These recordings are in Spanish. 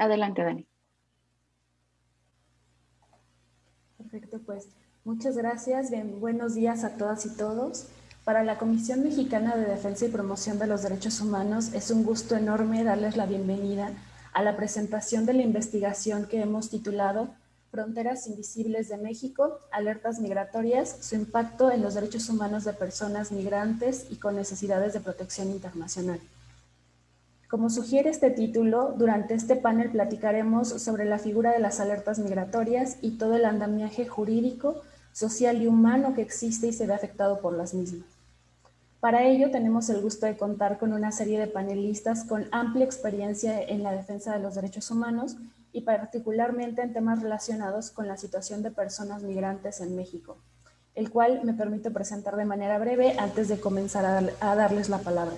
Adelante, Dani. Perfecto, pues muchas gracias. Bien, buenos días a todas y todos. Para la Comisión Mexicana de Defensa y Promoción de los Derechos Humanos es un gusto enorme darles la bienvenida a la presentación de la investigación que hemos titulado Fronteras Invisibles de México, Alertas Migratorias, su impacto en los derechos humanos de personas migrantes y con necesidades de protección internacional. Como sugiere este título, durante este panel platicaremos sobre la figura de las alertas migratorias y todo el andamiaje jurídico, social y humano que existe y se ve afectado por las mismas. Para ello tenemos el gusto de contar con una serie de panelistas con amplia experiencia en la defensa de los derechos humanos y particularmente en temas relacionados con la situación de personas migrantes en México, el cual me permito presentar de manera breve antes de comenzar a, darles la palabra.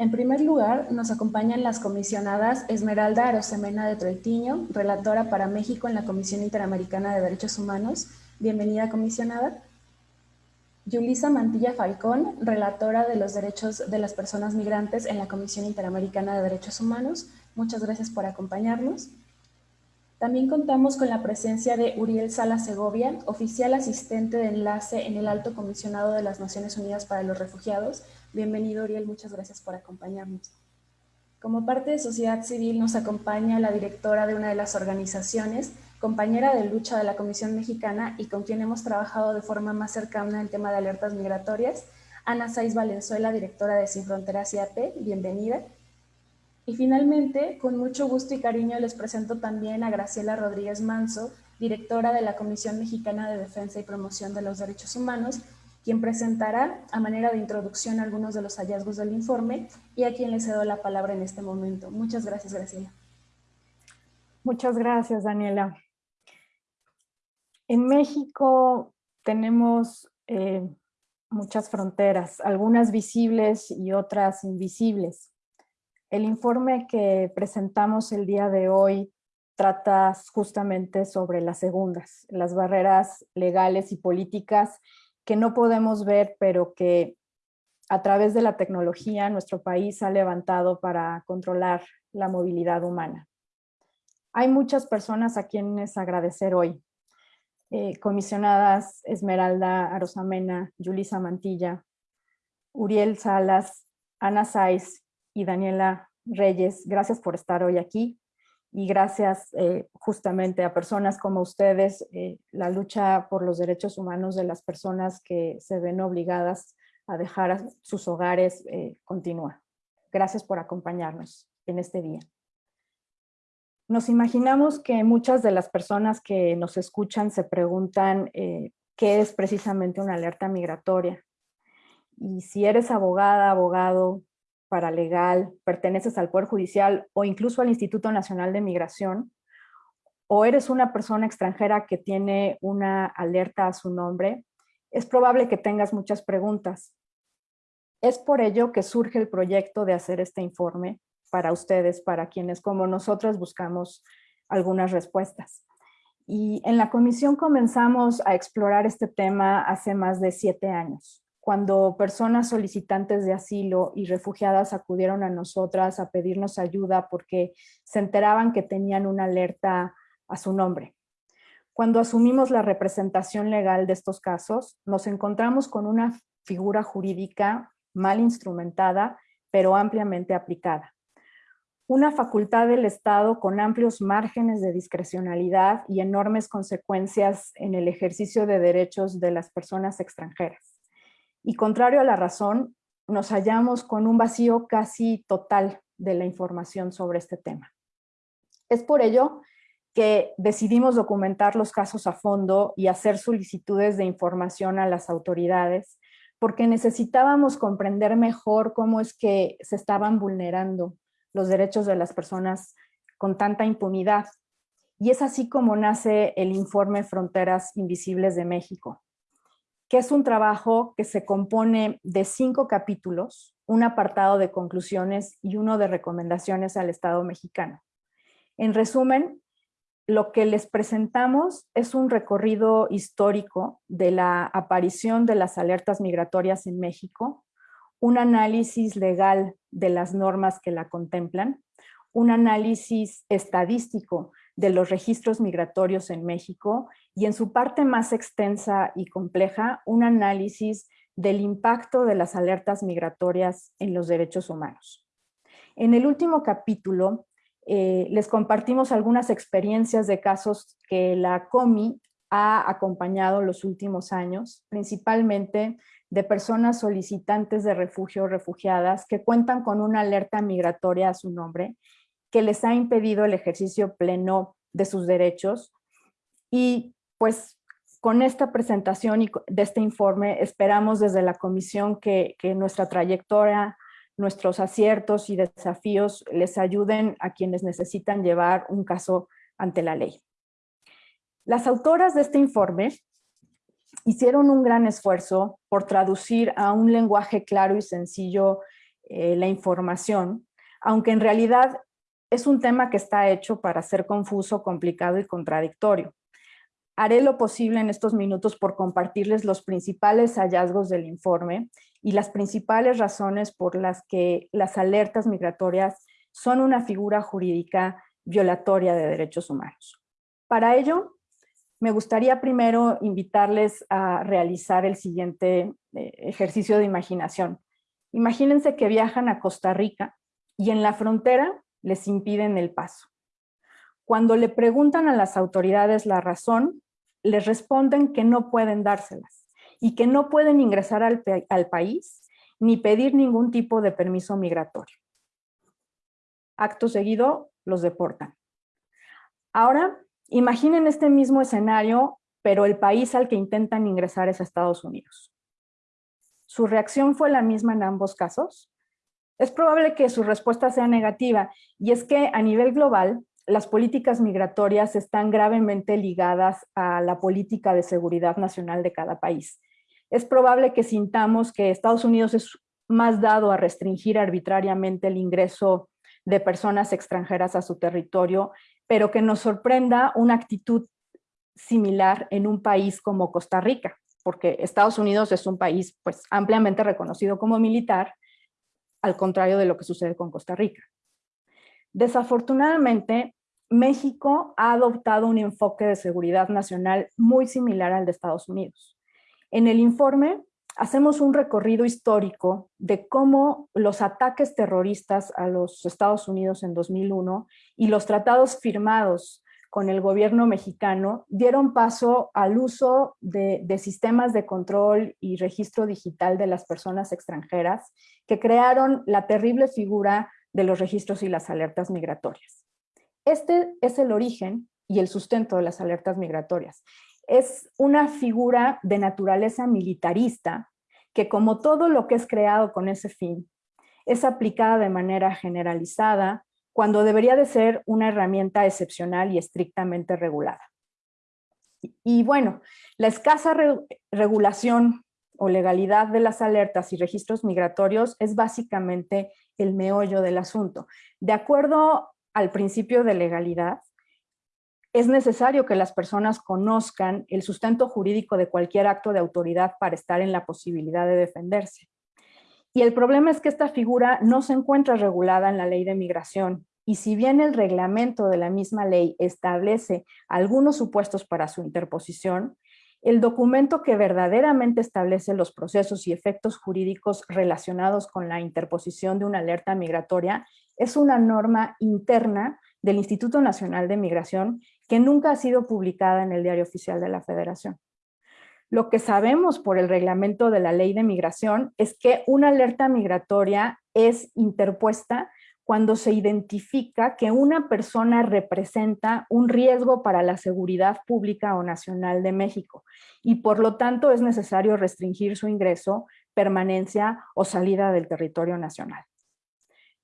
En primer lugar, nos acompañan las comisionadas Esmeralda Arosemena de Troitiño, relatora para México en la Comisión Interamericana de Derechos Humanos. Bienvenida, comisionada. Yulisa Mantilla Falcón, relatora de los derechos de las personas migrantes en la Comisión Interamericana de Derechos Humanos. Muchas gracias por acompañarnos. También contamos con la presencia de Uriel Sala Segovia, oficial asistente de enlace en el Alto Comisionado de las Naciones Unidas para los Refugiados. Bienvenido, Uriel, muchas gracias por acompañarnos. Como parte de sociedad civil nos acompaña la directora de una de las organizaciones, compañera de lucha de la Comisión Mexicana y con quien hemos trabajado de forma más cercana en tema de alertas migratorias, Ana Saiz Valenzuela, directora de Sin Fronteras IAP. Bienvenida. Y finalmente, con mucho gusto y cariño les presento también a Graciela Rodríguez Manso, directora de la Comisión Mexicana de Defensa y Promoción de los Derechos Humanos, quien presentará a manera de introducción algunos de los hallazgos del informe y a quien le cedo la palabra en este momento. Muchas gracias, Graciela. Muchas gracias, Daniela. En México tenemos eh, muchas fronteras, algunas visibles y otras invisibles. El informe que presentamos el día de hoy trata justamente sobre las segundas, las barreras legales y políticas que no podemos ver, pero que a través de la tecnología nuestro país ha levantado para controlar la movilidad humana. Hay muchas personas a quienes agradecer hoy. Eh, comisionadas Esmeralda Arosamena, Yulisa Mantilla, Uriel Salas, Ana Saiz y Daniela Reyes, gracias por estar hoy aquí y gracias eh, justamente a personas como ustedes, eh, la lucha por los derechos humanos de las personas que se ven obligadas a dejar sus hogares eh, continúa. Gracias por acompañarnos en este día. Nos imaginamos que muchas de las personas que nos escuchan se preguntan qué es precisamente una alerta migratoria. Y si eres abogada, abogado, paralegal, perteneces al Poder Judicial o incluso al Instituto Nacional de Migración, o eres una persona extranjera que tiene una alerta a su nombre, es probable que tengas muchas preguntas. Es por ello que surge el proyecto de hacer este informe para ustedes, para quienes como nosotros buscamos algunas respuestas. Y en la comisión comenzamos a explorar este tema hace más de siete años cuando personas solicitantes de asilo y refugiadas acudieron a nosotras a pedirnos ayuda porque se enteraban que tenían una alerta a su nombre. Cuando asumimos la representación legal de estos casos, nos encontramos con una figura jurídica mal instrumentada, pero ampliamente aplicada. Una facultad del Estado con amplios márgenes de discrecionalidad y enormes consecuencias en el ejercicio de derechos de las personas extranjeras y contrario a la razón, nos hallamos con un vacío casi total de la información sobre este tema. Es por ello que decidimos documentar los casos a fondo y hacer solicitudes de información a las autoridades, porque necesitábamos comprender mejor cómo es que se estaban vulnerando los derechos de las personas con tanta impunidad. Y es así como nace el informe Fronteras Invisibles de México, que es un trabajo que se compone de cinco capítulos, un apartado de conclusiones y uno de recomendaciones al Estado mexicano. En resumen, lo que les presentamos es un recorrido histórico de la aparición de las alertas migratorias en México, un análisis legal de las normas que la contemplan, un análisis estadístico de los registros migratorios en México y en su parte más extensa y compleja, un análisis del impacto de las alertas migratorias en los derechos humanos. En el último capítulo eh, les compartimos algunas experiencias de casos que la COMI ha acompañado los últimos años, principalmente de personas solicitantes de refugio o refugiadas que cuentan con una alerta migratoria a su nombre que les ha impedido el ejercicio pleno de sus derechos. Y pues con esta presentación y de este informe esperamos desde la comisión que, que nuestra trayectoria, nuestros aciertos y desafíos les ayuden a quienes necesitan llevar un caso ante la ley. Las autoras de este informe hicieron un gran esfuerzo por traducir a un lenguaje claro y sencillo eh, la información, aunque en realidad es un tema que está hecho para ser confuso, complicado y contradictorio. Haré lo posible en estos minutos por compartirles los principales hallazgos del informe y las principales razones por las que las alertas migratorias son una figura jurídica violatoria de derechos humanos. Para ello, me gustaría primero invitarles a realizar el siguiente eh, ejercicio de imaginación. Imagínense que viajan a Costa Rica y en la frontera les impiden el paso. Cuando le preguntan a las autoridades la razón, les responden que no pueden dárselas y que no pueden ingresar al, país ni pedir ningún tipo de permiso migratorio. Acto seguido, los deportan. Ahora, imaginen este mismo escenario, pero el país al que intentan ingresar es Estados Unidos. ¿Su reacción fue la misma en ambos casos? Es probable que su respuesta sea negativa, y es que a nivel global, las políticas migratorias están gravemente ligadas a la política de seguridad nacional de cada país. Es probable que sintamos que Estados Unidos es más dado a restringir arbitrariamente el ingreso de personas extranjeras a su territorio, pero que nos sorprenda una actitud similar en un país como Costa Rica, porque Estados Unidos es un país pues, ampliamente reconocido como militar, al contrario de lo que sucede con Costa Rica. Desafortunadamente, México ha adoptado un enfoque de seguridad nacional muy similar al de Estados Unidos. En el informe hacemos un recorrido histórico de cómo los ataques terroristas a los Estados Unidos en 2001 y los tratados firmados con el gobierno mexicano dieron paso al uso de, sistemas de control y registro digital de las personas extranjeras que crearon la terrible figura de los registros y las alertas migratorias. Este es el origen y el sustento de las alertas migratorias. Es una figura de naturaleza militarista que como todo lo que es creado con ese fin, es aplicada de manera generalizada, cuando debería de ser una herramienta excepcional y estrictamente regulada. Y, bueno, la escasa regulación o legalidad de las alertas y registros migratorios es básicamente el meollo del asunto. De acuerdo al principio de legalidad, es necesario que las personas conozcan el sustento jurídico de cualquier acto de autoridad para estar en la posibilidad de defenderse. Y el problema es que esta figura no se encuentra regulada en la ley de migración y si bien el reglamento de la misma ley establece algunos supuestos para su interposición, el documento que verdaderamente establece los procesos y efectos jurídicos relacionados con la interposición de una alerta migratoria es una norma interna del Instituto Nacional de Migración que nunca ha sido publicada en el Diario Oficial de la Federación. Lo que sabemos por el reglamento de la Ley de Migración es que una alerta migratoria es interpuesta cuando se identifica que una persona representa un riesgo para la seguridad pública o nacional de México y por lo tanto es necesario restringir su ingreso, permanencia o salida del territorio nacional.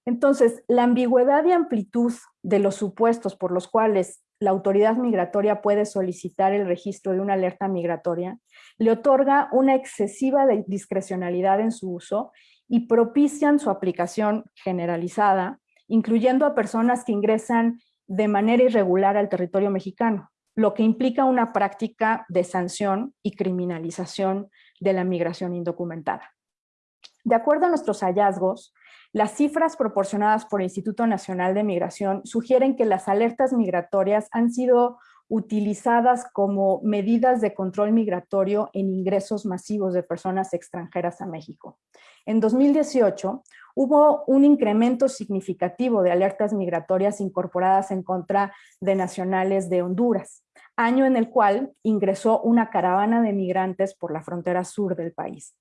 Entonces, la ambigüedad y amplitud de los supuestos por los cuales la autoridad migratoria puede solicitar el registro de una alerta migratoria le otorga una excesiva discrecionalidad en su uso y propician su aplicación generalizada, incluyendo a personas que ingresan de manera irregular al territorio mexicano, lo que implica una práctica de sanción y criminalización de la migración indocumentada. De acuerdo a nuestros hallazgos, Las cifras proporcionadas por el Instituto Nacional de Migración sugieren que las alertas migratorias han sido utilizadas como medidas de control migratorio en ingresos masivos de personas extranjeras a México. En 2018 hubo un incremento significativo de alertas migratorias incorporadas en contra de nacionales de Honduras, año en el cual ingresó una caravana de migrantes por la frontera sur del país.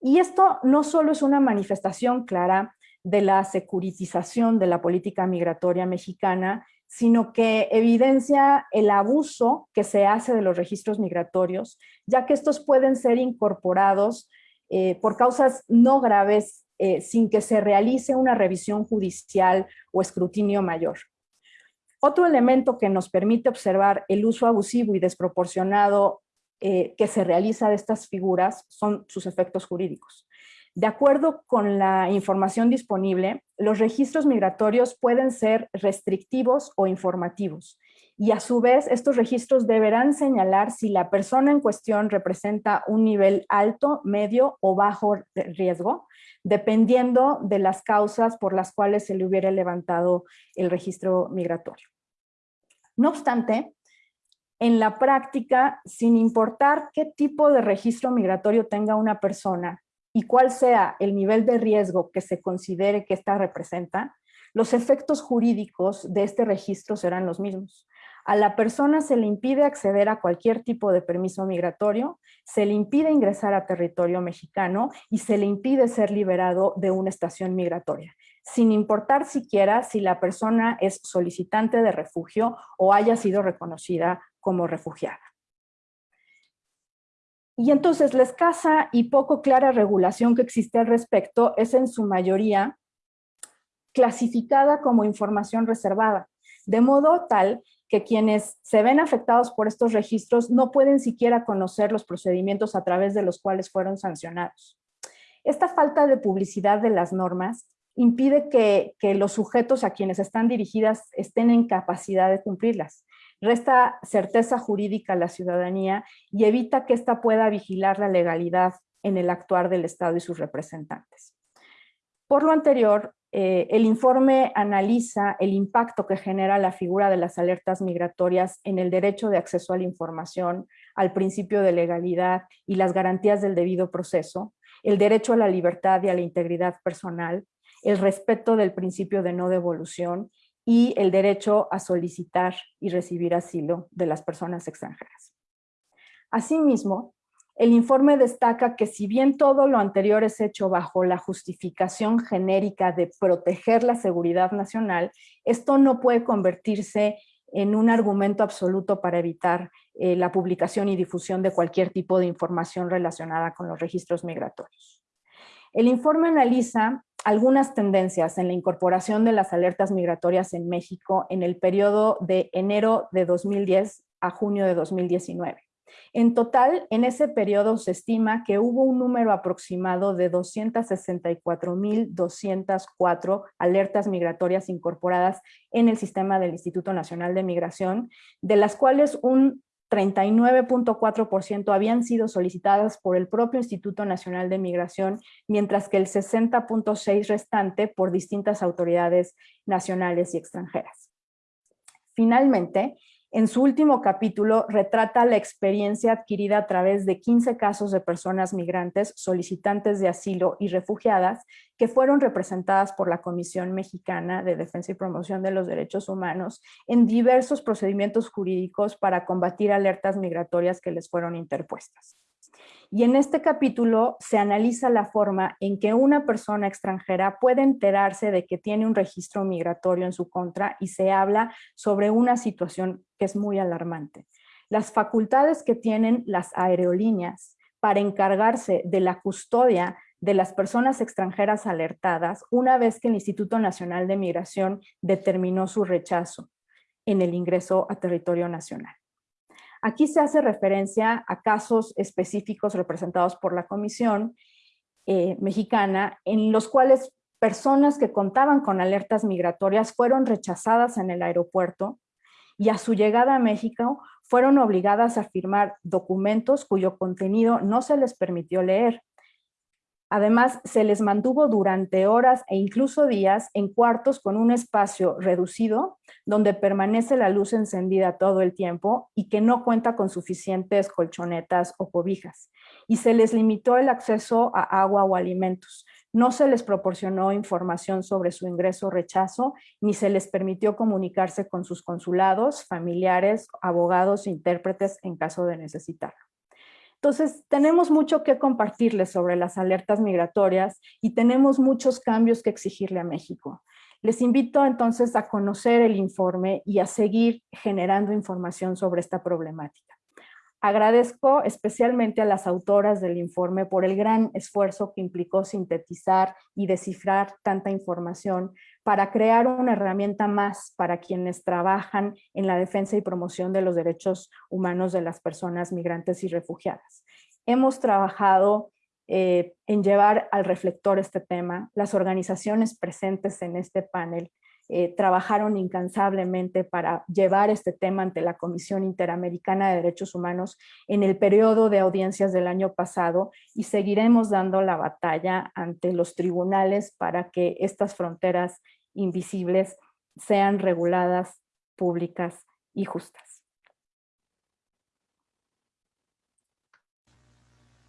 Y esto no solo es una manifestación clara de la securitización de la política migratoria mexicana, sino que evidencia el abuso que se hace de los registros migratorios, ya que estos pueden ser incorporados eh, por causas no graves eh, sin que se realice una revisión judicial o escrutinio mayor. Otro elemento que nos permite observar el uso abusivo y desproporcionado eh, que se realiza de estas figuras son sus efectos jurídicos. De acuerdo con la información disponible, los registros migratorios pueden ser restrictivos o informativos y a su vez estos registros deberán señalar si la persona en cuestión representa un nivel alto, medio o bajo riesgo, dependiendo de las causas por las cuales se le hubiera levantado el registro migratorio. No obstante, en la práctica, sin importar qué tipo de registro migratorio tenga una persona y cuál sea el nivel de riesgo que se considere que ésta representa, los efectos jurídicos de este registro serán los mismos. A la persona se le impide acceder a cualquier tipo de permiso migratorio, se le impide ingresar a territorio mexicano y se le impide ser liberado de una estación migratoria, sin importar siquiera si la persona es solicitante de refugio o haya sido reconocida como refugiada. Y entonces la escasa y poco clara regulación que existe al respecto es en su mayoría clasificada como información reservada, de modo tal que quienes se ven afectados por estos registros no pueden siquiera conocer los procedimientos a través de los cuales fueron sancionados. Esta falta de publicidad de las normas impide que, que los sujetos a quienes están dirigidas estén en capacidad de cumplirlas resta certeza jurídica a la ciudadanía y evita que ésta pueda vigilar la legalidad en el actuar del Estado y sus representantes. Por lo anterior, eh, el informe analiza el impacto que genera la figura de las alertas migratorias en el derecho de acceso a la información, al principio de legalidad y las garantías del debido proceso, el derecho a la libertad y a la integridad personal, el respeto del principio de no devolución y el derecho a solicitar y recibir asilo de las personas extranjeras. Asimismo, el informe destaca que si bien todo lo anterior es hecho bajo la justificación genérica de proteger la seguridad nacional, esto no puede convertirse en un argumento absoluto para evitar eh, la publicación y difusión de cualquier tipo de información relacionada con los registros migratorios. El informe analiza algunas tendencias en la incorporación de las alertas migratorias en México en el periodo de enero de 2010 a junio de 2019. En total, en ese periodo se estima que hubo un número aproximado de 264.204 alertas migratorias incorporadas en el sistema del Instituto Nacional de Migración, de las cuales un 39.4% habían sido solicitadas por el propio Instituto Nacional de Migración, mientras que el 60.6% restante por distintas autoridades nacionales y extranjeras. Finalmente, en su último capítulo retrata la experiencia adquirida a través de 15 casos de personas migrantes, solicitantes de asilo y refugiadas que fueron representadas por la Comisión Mexicana de Defensa y Promoción de los Derechos Humanos en diversos procedimientos jurídicos para combatir alertas migratorias que les fueron interpuestas. Y en este capítulo se analiza la forma en que una persona extranjera puede enterarse de que tiene un registro migratorio en su contra y se habla sobre una situación que es muy alarmante. Las facultades que tienen las aerolíneas para encargarse de la custodia de las personas extranjeras alertadas una vez que el Instituto Nacional de Migración determinó su rechazo en el ingreso a territorio nacional. Aquí se hace referencia a casos específicos representados por la Comisión eh, Mexicana, en los cuales personas que contaban con alertas migratorias fueron rechazadas en el aeropuerto y a su llegada a México fueron obligadas a firmar documentos cuyo contenido no se les permitió leer. Además, se les mantuvo durante horas e incluso días en cuartos con un espacio reducido donde permanece la luz encendida todo el tiempo y que no cuenta con suficientes colchonetas o cobijas. Y se les limitó el acceso a agua o alimentos. No se les proporcionó información sobre su ingreso o rechazo, ni se les permitió comunicarse con sus consulados, familiares, abogados intérpretes en caso de necesitarlo. Entonces, tenemos mucho que compartirles sobre las alertas migratorias y tenemos muchos cambios que exigirle a México. Les invito entonces a conocer el informe y a seguir generando información sobre esta problemática. Agradezco especialmente a las autoras del informe por el gran esfuerzo que implicó sintetizar y descifrar tanta información para crear una herramienta más para quienes trabajan en la defensa y promoción de los derechos humanos de las personas migrantes y refugiadas. Hemos trabajado eh, en llevar al reflector este tema. Las organizaciones presentes en este panel eh, trabajaron incansablemente para llevar este tema ante la Comisión Interamericana de Derechos Humanos en el periodo de audiencias del año pasado y seguiremos dando la batalla ante los tribunales para que estas fronteras invisibles sean reguladas, públicas y justas.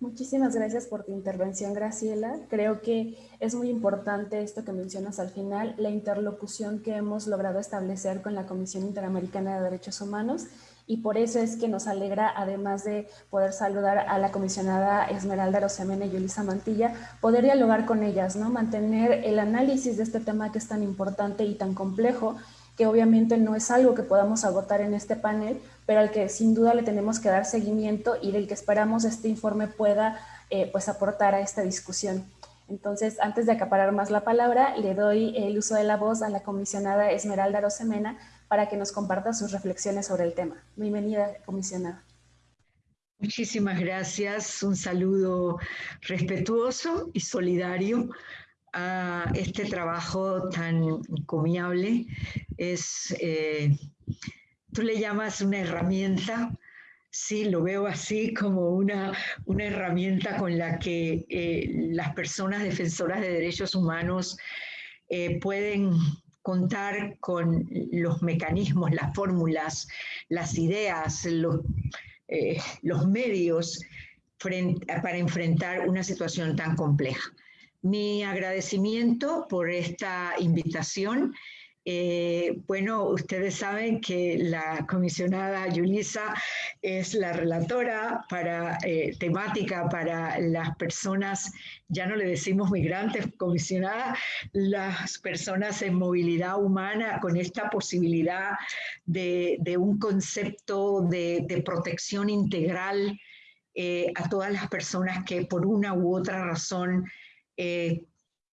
Muchísimas gracias por tu intervención, Graciela. Creo que es muy importante esto que mencionas al final, la interlocución que hemos logrado establecer con la Comisión Interamericana de Derechos Humanos y por eso es que nos alegra, además de poder saludar a la comisionada Esmeralda Rosemena y Yulisa Mantilla, poder dialogar con ellas, ¿no? mantener el análisis de este tema que es tan importante y tan complejo que obviamente no es algo que podamos agotar en este panel, pero al que sin duda le tenemos que dar seguimiento y del que esperamos este informe pueda eh, pues aportar a esta discusión. Entonces, antes de acaparar más la palabra, le doy el uso de la voz a la comisionada Esmeralda Rosemena para que nos comparta sus reflexiones sobre el tema. Bienvenida, comisionada. Muchísimas gracias. Un saludo respetuoso y solidario a este trabajo tan encomiable. Es, eh, tú le llamas una herramienta, sí, lo veo así como una, una herramienta con la que eh, las personas defensoras de derechos humanos eh, pueden contar con los mecanismos, las fórmulas, las ideas, los, los medios para enfrentar una situación tan compleja mi agradecimiento por esta invitación. Eh, bueno, ustedes saben que la comisionada Yulisa es la relatora para eh, temática para las personas, ya no le decimos migrantes, comisionada, las personas en movilidad humana con esta posibilidad de, un concepto de, protección integral eh, a todas las personas que por una u otra razón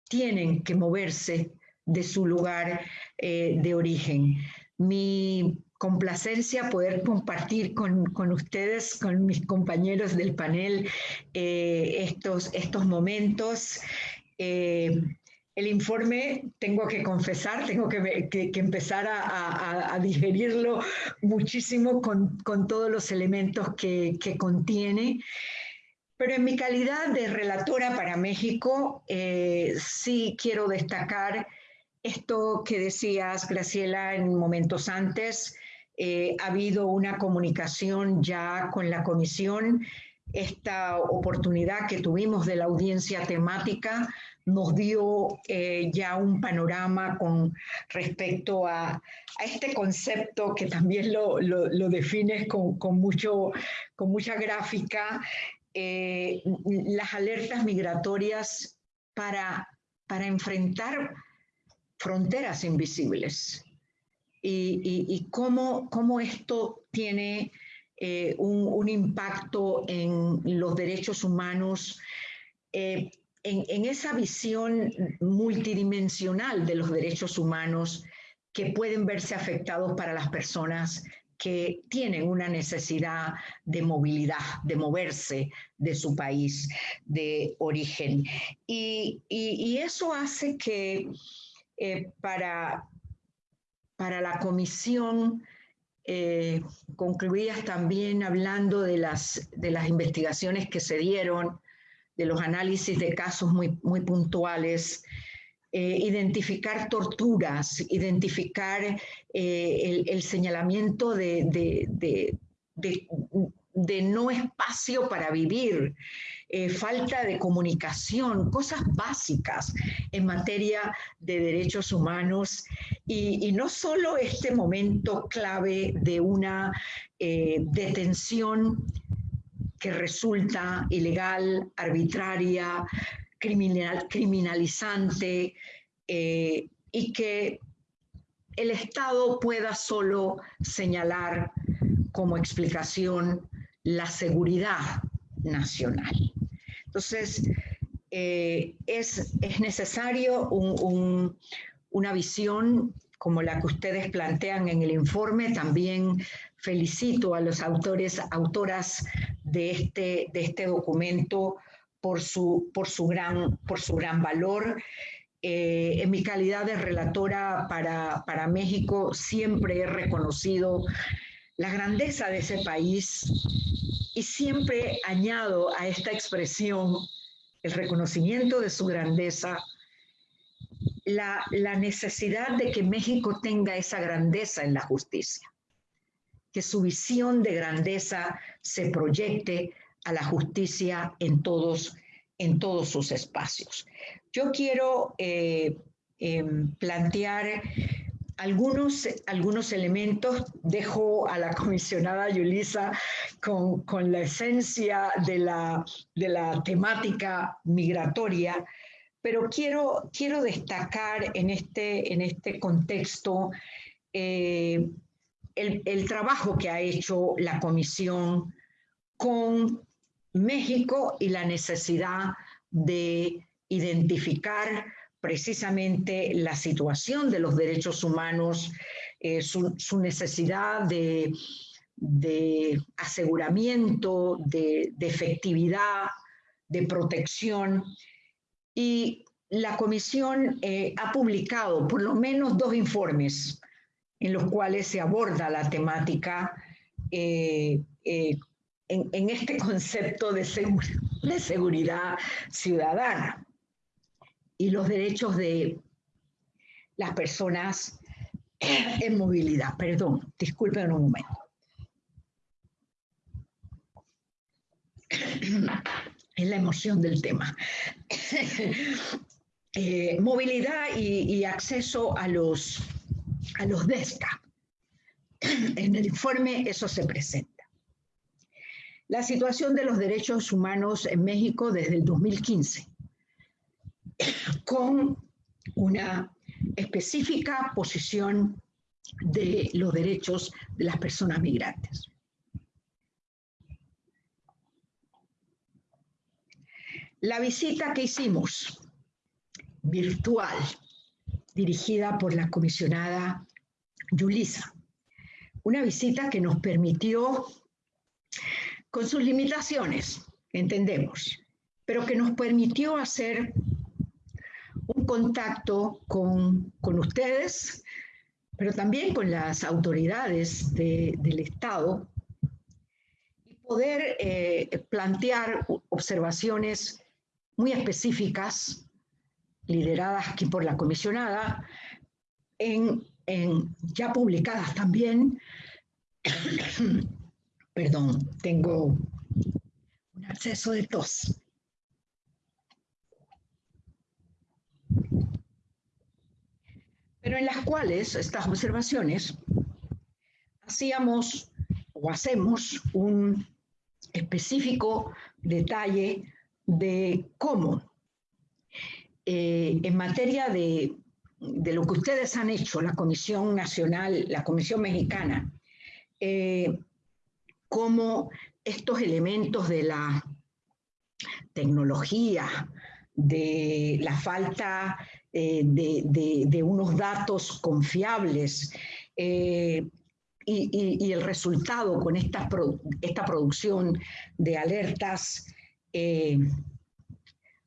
tienen que moverse de su lugar eh, de origen. Mi complacencia poder compartir con, ustedes, con mis compañeros del panel, eh, estos, estos momentos. el informe, tengo que confesar, tengo que, empezar a, digerirlo muchísimo con, todos los elementos que, que contiene. Pero en mi calidad de relatora para México, eh, sí quiero destacar esto que decías, Graciela, en momentos antes. Eh, ha habido una comunicación ya con la comisión. Esta oportunidad que tuvimos de la audiencia temática nos dio eh, ya un panorama con respecto a, este concepto que también lo, defines con, mucho, con mucha gráfica, eh, las alertas migratorias para, para enfrentar fronteras invisibles y, cómo, esto tiene eh, un, impacto en los derechos humanos, eh, en, esa visión multidimensional de los derechos humanos que pueden verse afectados para las personas que tienen una necesidad de movilidad, de moverse de su país de origen. Y, eso hace que eh, para, para la comisión, eh, concluías también hablando de las, de las investigaciones que se dieron de los análisis de casos muy, muy puntuales, eh, identificar torturas, identificar eh, el, señalamiento de, no espacio para vivir, eh, falta de comunicación, cosas básicas en materia de derechos humanos. Y, no solo este momento clave de una detención que resulta ilegal, arbitraria, criminal, criminalizante eh, y que el Estado pueda solo señalar como explicación la seguridad nacional. Entonces, eh, es, es, necesario una visión como la que ustedes plantean en el informe. También felicito a los autores, autoras de este, de este documento por su, por su, gran, por su gran valor. Eh, en mi calidad de relatora para, para México, siempre he reconocido la grandeza de ese país y siempre añado a esta expresión el reconocimiento de su grandeza, la, la, necesidad de que México tenga esa grandeza en la justicia, que su visión de grandeza se proyecte a la justicia en todos, en todos sus espacios. Yo quiero eh, em, plantear algunos, algunos elementos, dejo a la comisionada Yulisa con, con la esencia de la, de la, temática migratoria, pero quiero, quiero destacar en este, en este contexto eh, el, el, trabajo que ha hecho la comisión con México y la necesidad de identificar precisamente la situación de los derechos humanos, eh, su, necesidad de, aseguramiento, de, efectividad, de protección. Y la Comisión eh, ha publicado por lo menos dos informes en los cuales se aborda la temática eh, en, este concepto de, de seguridad ciudadana y los derechos de las personas en movilidad. Perdón, disculpen un momento. Es la emoción del tema. Eh, movilidad y, acceso a los, a los DESCA. En el informe eso se presenta. La situación de los derechos humanos en México desde el 2015, con una específica posición de los derechos de las personas migrantes. La visita que hicimos, virtual, dirigida por la comisionada Yulisa, una visita que nos permitió con sus limitaciones, entendemos, pero que nos permitió hacer contacto con, ustedes, pero también con las autoridades del Estado y poder eh, plantear observaciones muy específicas, lideradas aquí por la comisionada, en, en ya publicadas también Perdón, tengo un acceso de tos. Pero en las cuales estas observaciones hacíamos o hacemos un específico detalle de cómo eh, en materia de, lo que ustedes han hecho, la Comisión Nacional, la Comisión Mexicana, eh, cómo estos elementos de la tecnología, de la falta eh, de, unos datos confiables eh, y, el resultado con esta, esta producción de alertas, eh,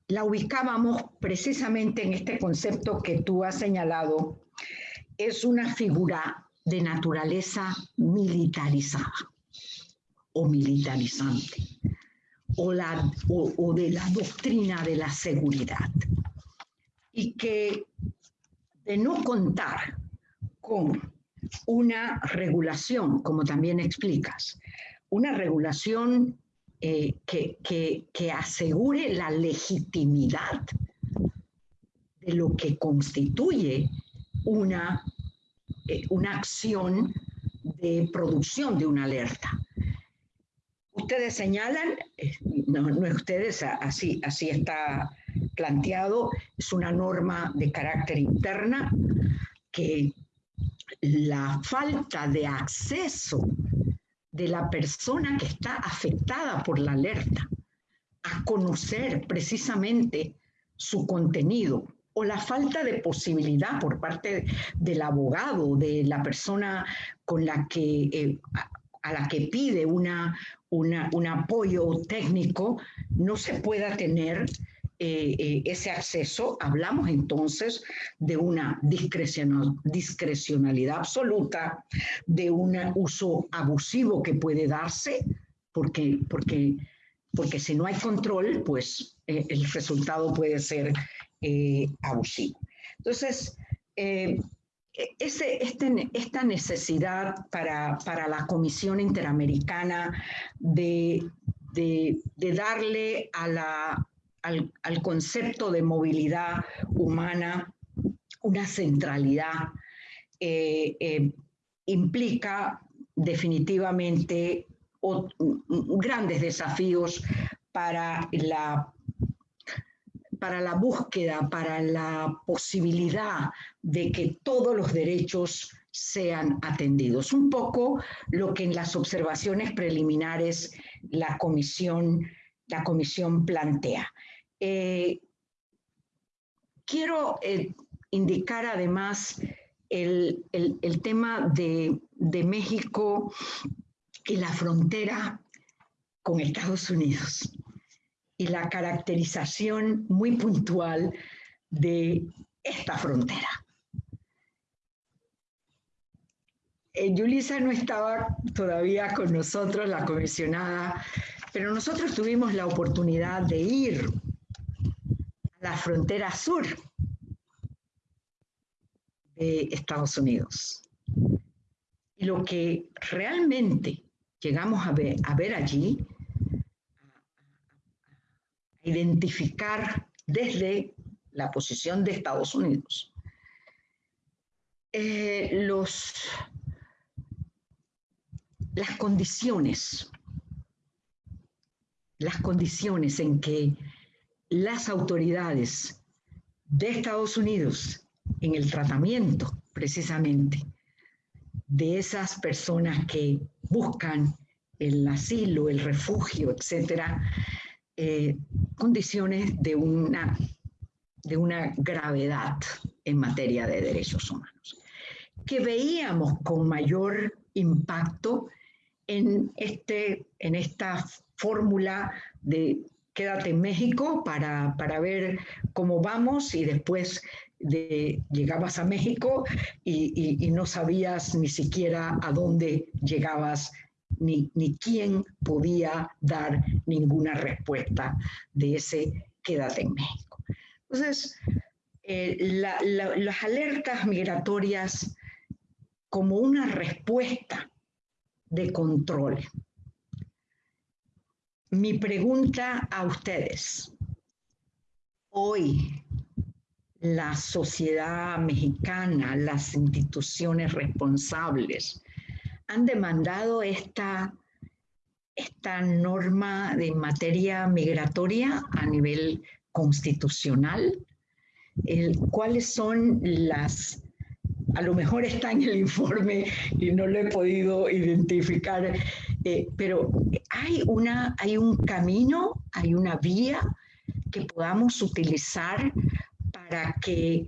la ubicábamos precisamente en este concepto que tú has señalado, es una figura de naturaleza militarizada o militarizante. o, de la doctrina de la seguridad. Y que de no contar con una regulación, como también explicas, una regulación eh, que, asegure la legitimidad de lo que constituye una, eh, una acción de producción de una alerta. Ustedes señalan, eh, no, no ustedes, así, así está planteado, es una norma de carácter interna que la falta de acceso de la persona que está afectada por la alerta a conocer precisamente su contenido o la falta de posibilidad por parte del abogado, de la persona con la que, eh, a la que pide una, un apoyo técnico, no se pueda tener eh, eh, ese acceso, hablamos entonces de una discrecionalidad absoluta, de un uso abusivo que puede darse, porque, porque, porque si no hay control, pues eh, el resultado puede ser abusivo. Entonces, ese, este, esta necesidad para, para, la Comisión Interamericana de, de, de darle a la, al, concepto de movilidad humana una centralidad eh, eh, implica definitivamente grandes desafíos para la, para la búsqueda, para la posibilidad de que todos los derechos sean atendidos. Un poco lo que en las observaciones preliminares la comisión, la comisión plantea. Eh, quiero eh, indicar además el, tema de, México y la frontera con Estados Unidos y la caracterización muy puntual de esta frontera. Eh, Yulisa no estaba todavía con nosotros, la comisionada, pero nosotros tuvimos la oportunidad de ir la frontera sur de Estados Unidos. Y lo que realmente llegamos a ver, allí, a identificar desde la posición de Estados Unidos, eh, los, las condiciones, las condiciones en que las autoridades de Estados Unidos en el tratamiento precisamente de esas personas que buscan el asilo, el refugio, etcétera, eh, condiciones de una, de una gravedad en materia de derechos humanos, que veíamos con mayor impacto en, este, en esta fórmula de quédate en México para, ver cómo vamos y después de, llegabas a México y, no sabías ni siquiera a dónde llegabas ni, ni quién podía dar ninguna respuesta de ese quédate en México. Entonces, eh, las alertas migratorias como una respuesta de control mi pregunta a ustedes. Hoy, la sociedad mexicana, las instituciones responsables, han demandado esta, esta norma de materia migratoria a nivel constitucional. ¿Cuáles son las a lo mejor está en el informe y no lo he podido identificar, eh, pero hay, una, hay un camino, hay una vía que podamos utilizar para que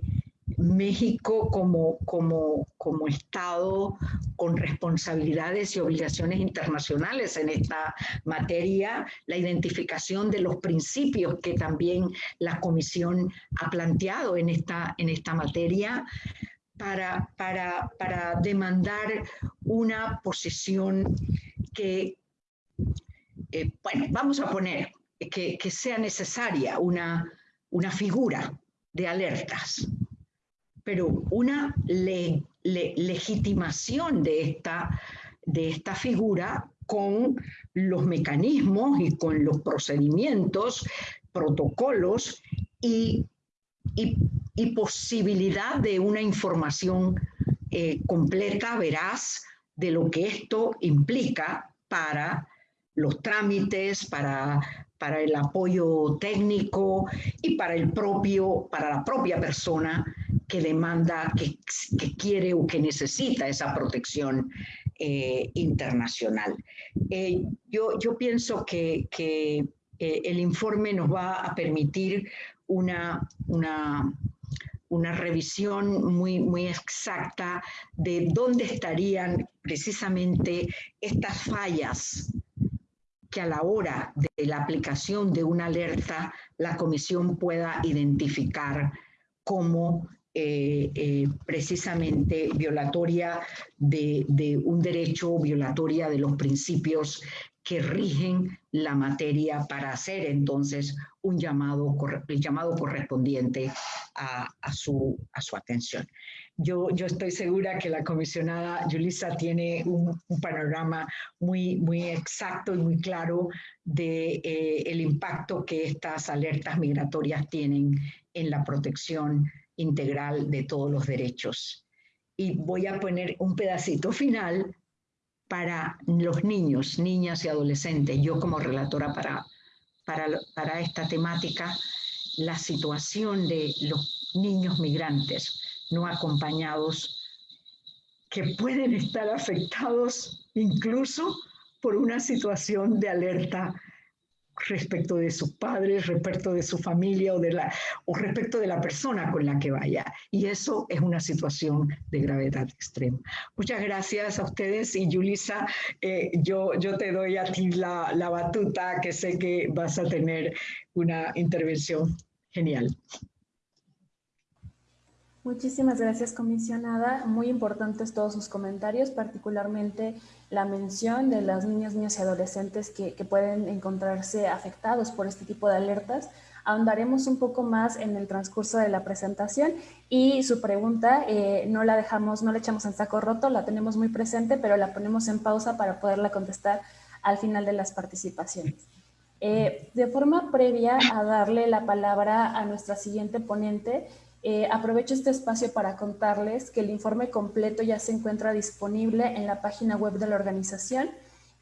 México como, como, como Estado con responsabilidades y obligaciones internacionales en esta materia, la identificación de los principios que también la Comisión ha planteado en esta, en esta materia, para, para, demandar una posición que, eh, bueno, vamos a poner que, sea necesaria una, una figura de alertas, pero una legitimación de esta, de esta figura con los mecanismos y con los procedimientos, protocolos y, y, posibilidad de una información eh, completa, veraz, de lo que esto implica para los trámites, para, para el apoyo técnico y para, el propio, para la propia persona que demanda, que, quiere o que necesita esa protección eh, internacional. Eh, yo, yo, pienso que, que eh, el informe nos va a permitir una, una, una revisión muy, muy exacta de dónde estarían precisamente estas fallas que a la hora de la aplicación de una alerta la comisión pueda identificar como eh, eh, precisamente violatoria de, de, un derecho, violatoria de los principios que rigen la materia para hacer entonces un llamado, el llamado correspondiente a, su, a su atención. Yo, yo, estoy segura que la comisionada Yulisa tiene un, panorama muy, muy exacto y muy claro de eh, el impacto que estas alertas migratorias tienen en la protección integral de todos los derechos. Y voy a poner un pedacito final para los niños, niñas y adolescentes, yo como relatora para, para, esta temática, la situación de los niños migrantes no acompañados que pueden estar afectados incluso por una situación de alerta respecto de sus padres, respecto de su familia o, de la, o respecto de la persona con la que vaya. Y eso es una situación de gravedad extrema. Muchas gracias a ustedes y Yulisa, eh, yo, yo te doy a ti la, la batuta que sé que vas a tener una intervención genial. Muchísimas gracias, comisionada. Muy importantes todos sus comentarios, particularmente la mención de las niñas, niños y adolescentes que, pueden encontrarse afectados por este tipo de alertas. Ahondaremos un poco más en el transcurso de la presentación y su pregunta eh, no la dejamos, no la echamos en saco roto, la tenemos muy presente, pero la ponemos en pausa para poderla contestar al final de las participaciones. Eh, de forma previa a darle la palabra a nuestra siguiente ponente, eh, aprovecho este espacio para contarles que el informe completo ya se encuentra disponible en la página web de la organización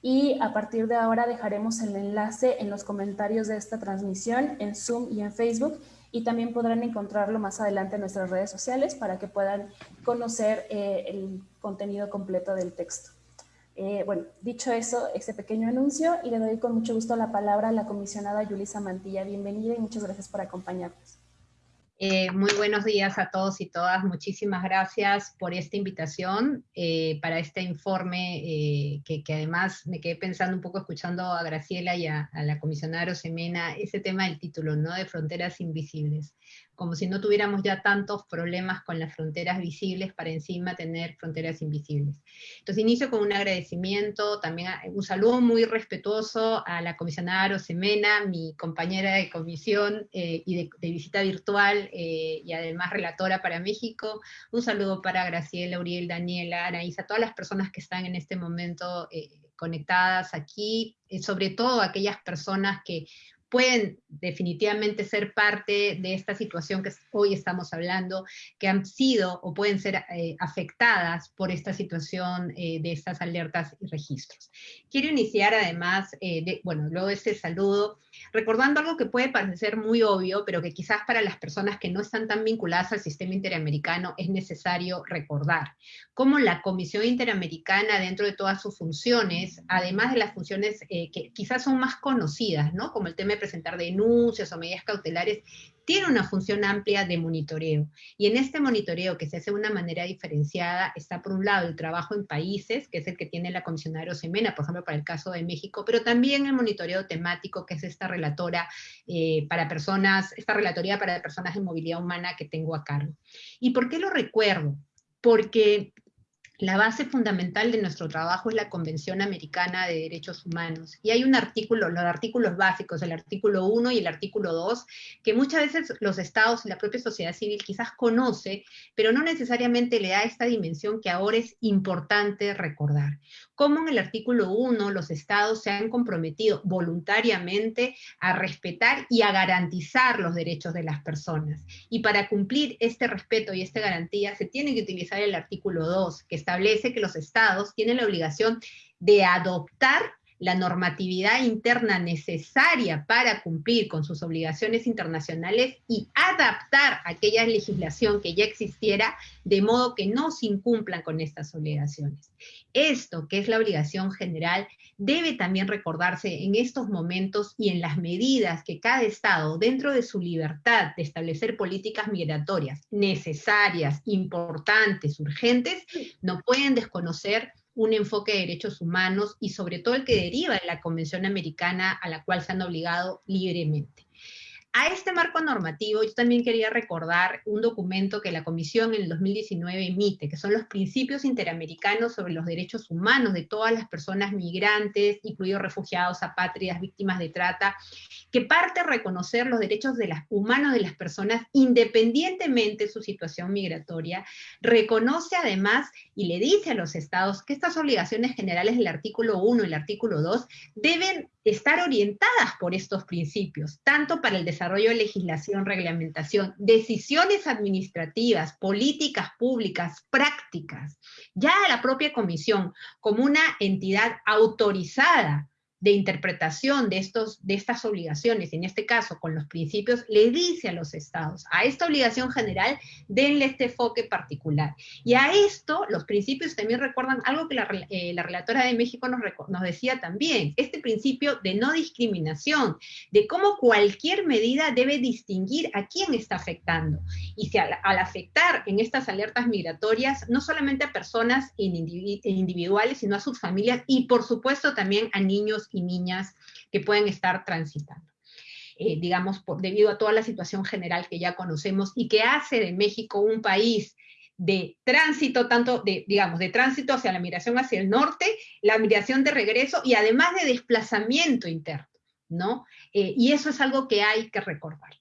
y a partir de ahora dejaremos el enlace en los comentarios de esta transmisión en Zoom y en Facebook y también podrán encontrarlo más adelante en nuestras redes sociales para que puedan conocer eh, el contenido completo del texto. Eh, bueno, dicho eso, este pequeño anuncio, y le doy con mucho gusto la palabra a la comisionada Yulisa Mantilla. Bienvenida y muchas gracias por acompañarnos. Eh, muy buenos días a todos y todas. Muchísimas gracias por esta invitación eh, para este informe eh, que, además me quedé pensando un poco escuchando a Graciela y a, a la comisionada Rosemena, ese tema del título, ¿no? De fronteras invisibles como si no tuviéramos ya tantos problemas con las fronteras visibles para encima tener fronteras invisibles. Entonces inicio con un agradecimiento, también un saludo muy respetuoso a la comisionada Rosemena, mi compañera de comisión eh, y de, visita virtual eh, y además relatora para México, un saludo para Graciela, Uriel, Daniela, Anaísa, todas las personas que están en este momento eh, conectadas aquí, sobre todo aquellas personas que pueden definitivamente ser parte de esta situación que hoy estamos hablando, que han sido o pueden ser eh, afectadas por esta situación eh, de estas alertas y registros. Quiero iniciar además, eh, bueno, luego de este saludo, recordando algo que puede parecer muy obvio, pero que quizás para las personas que no están tan vinculadas al sistema interamericano es necesario recordar, cómo la Comisión Interamericana dentro de todas sus funciones, además de las funciones que quizás son más conocidas, ¿no? Como el tema presentar denuncias o medidas cautelares, tiene una función amplia de monitoreo. Y en este monitoreo que se hace de una manera diferenciada, está por un lado el trabajo en países, que es el que tiene la comisionada Rosemena, por ejemplo, para el caso de México, pero también el monitoreo temático, que es esta relatora eh, para personas, esta relatoría para personas en movilidad humana que tengo a cargo. ¿Y por qué lo recuerdo? Porque la base fundamental de nuestro trabajo es la Convención Americana de Derechos Humanos. Y hay un artículo, los artículos básicos, el artículo 1 y el artículo 2, que muchas veces los estados y la propia sociedad civil quizás conoce, pero no necesariamente le da esta dimensión que ahora es importante recordar. Como en el artículo 1 los estados se han comprometido voluntariamente a respetar y a garantizar los derechos de las personas. Y para cumplir este respeto y esta garantía se tiene que utilizar el artículo 2, que establece que los estados tienen la obligación de adoptar la normatividad interna necesaria para cumplir con sus obligaciones internacionales y adaptar aquella legislación que ya existiera de modo que no se incumplan con estas obligaciones. Esto, que es la obligación general, debe también recordarse en estos momentos y en las medidas que cada Estado, dentro de su libertad de establecer políticas migratorias necesarias, importantes, urgentes, no pueden desconocer un enfoque de derechos humanos y sobre todo el que deriva de la Convención Americana a la cual se han obligado libremente. A este marco normativo yo también quería recordar un documento que la Comisión en el 2019 emite, que son los principios interamericanos sobre los derechos humanos de todas las personas migrantes, incluidos refugiados, apátridas, víctimas de trata, que parte a reconocer los derechos de las, humanos de las personas independientemente de su situación migratoria, reconoce además y le dice a los estados que estas obligaciones generales del artículo 1 y el artículo 2 deben estar orientadas por estos principios, tanto para el desarrollo de legislación, reglamentación, decisiones administrativas, políticas públicas, prácticas. Ya la propia comisión, como una entidad autorizada de interpretación de, estos, de estas obligaciones, en este caso con los principios, le dice a los estados, a esta obligación general, denle este enfoque particular. Y a esto, los principios también recuerdan algo que la, eh, relatora de México nos, nos, decía también, este principio de no discriminación, de cómo cualquier medida debe distinguir a quién está afectando. Y si al, afectar en estas alertas migratorias, no solamente a personas individuales, sino a sus familias y por supuesto también a niños y niñas que pueden estar transitando. Eh, digamos, por, debido a toda la situación general que ya conocemos y que hace de México un país de tránsito, tanto de, digamos, de tránsito hacia la migración hacia el norte, la migración de regreso y además de desplazamiento interno, ¿no? Eh, y eso es algo que hay que recordar.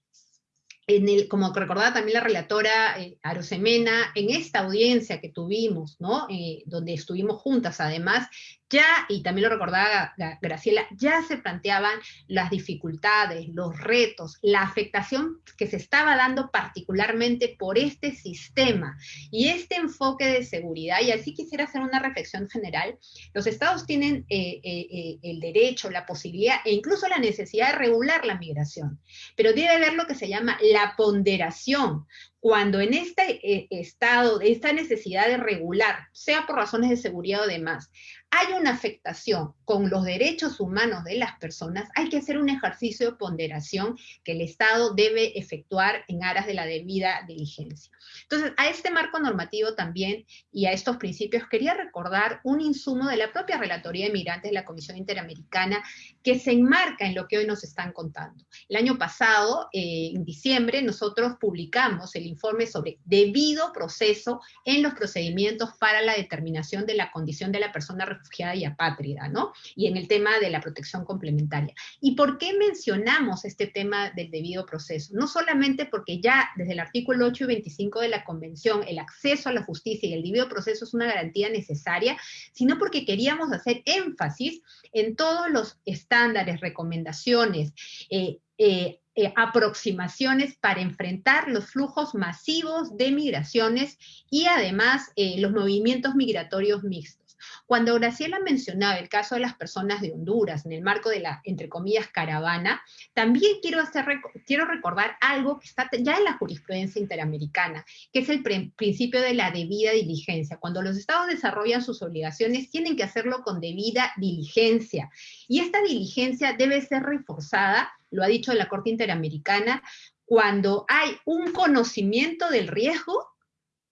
En el, como recordaba también la relatora eh, Arosemena, en esta audiencia que tuvimos, ¿no? donde estuvimos juntas además, ya, y también lo recordaba Graciela, ya se planteaban las dificultades, los retos, la afectación que se estaba dando particularmente por este sistema y este enfoque de seguridad. Y así quisiera hacer una reflexión general. Los estados tienen eh, eh, eh, el derecho, la posibilidad e incluso la necesidad de regular la migración, pero debe haber lo que se llama la ponderación, cuando en este estado, esta necesidad de regular, sea por razones de seguridad o demás, hay una afectación con los derechos humanos de las personas, hay que hacer un ejercicio de ponderación que el Estado debe efectuar en aras de la debida diligencia. Entonces, a este marco normativo también y a estos principios quería recordar un insumo de la propia Relatoría de Migrantes de la Comisión Interamericana que se enmarca en lo que hoy nos están contando. El año pasado, eh, en diciembre, nosotros publicamos el informe sobre debido proceso en los procedimientos para la determinación de la condición de la persona refugiada y apátrida, ¿no? Y en el tema de la protección complementaria. ¿Y por qué mencionamos este tema del debido proceso? No solamente porque ya desde el artículo 8 y 25 de la Convención el acceso a la justicia y el debido proceso es una garantía necesaria, sino porque queríamos hacer énfasis en todos los estándares, recomendaciones, eh, eh, eh, aproximaciones para enfrentar los flujos masivos de migraciones y además los movimientos migratorios mixtos. Cuando Graciela mencionaba el caso de las personas de Honduras en el marco de la, entre comillas, caravana, también quiero, hacer, quiero recordar algo que está ya en la jurisprudencia interamericana, que es el principio de la debida diligencia. Cuando los estados desarrollan sus obligaciones, tienen que hacerlo con debida diligencia. Y esta diligencia debe ser reforzada, lo ha dicho la Corte Interamericana, cuando hay un conocimiento del riesgo,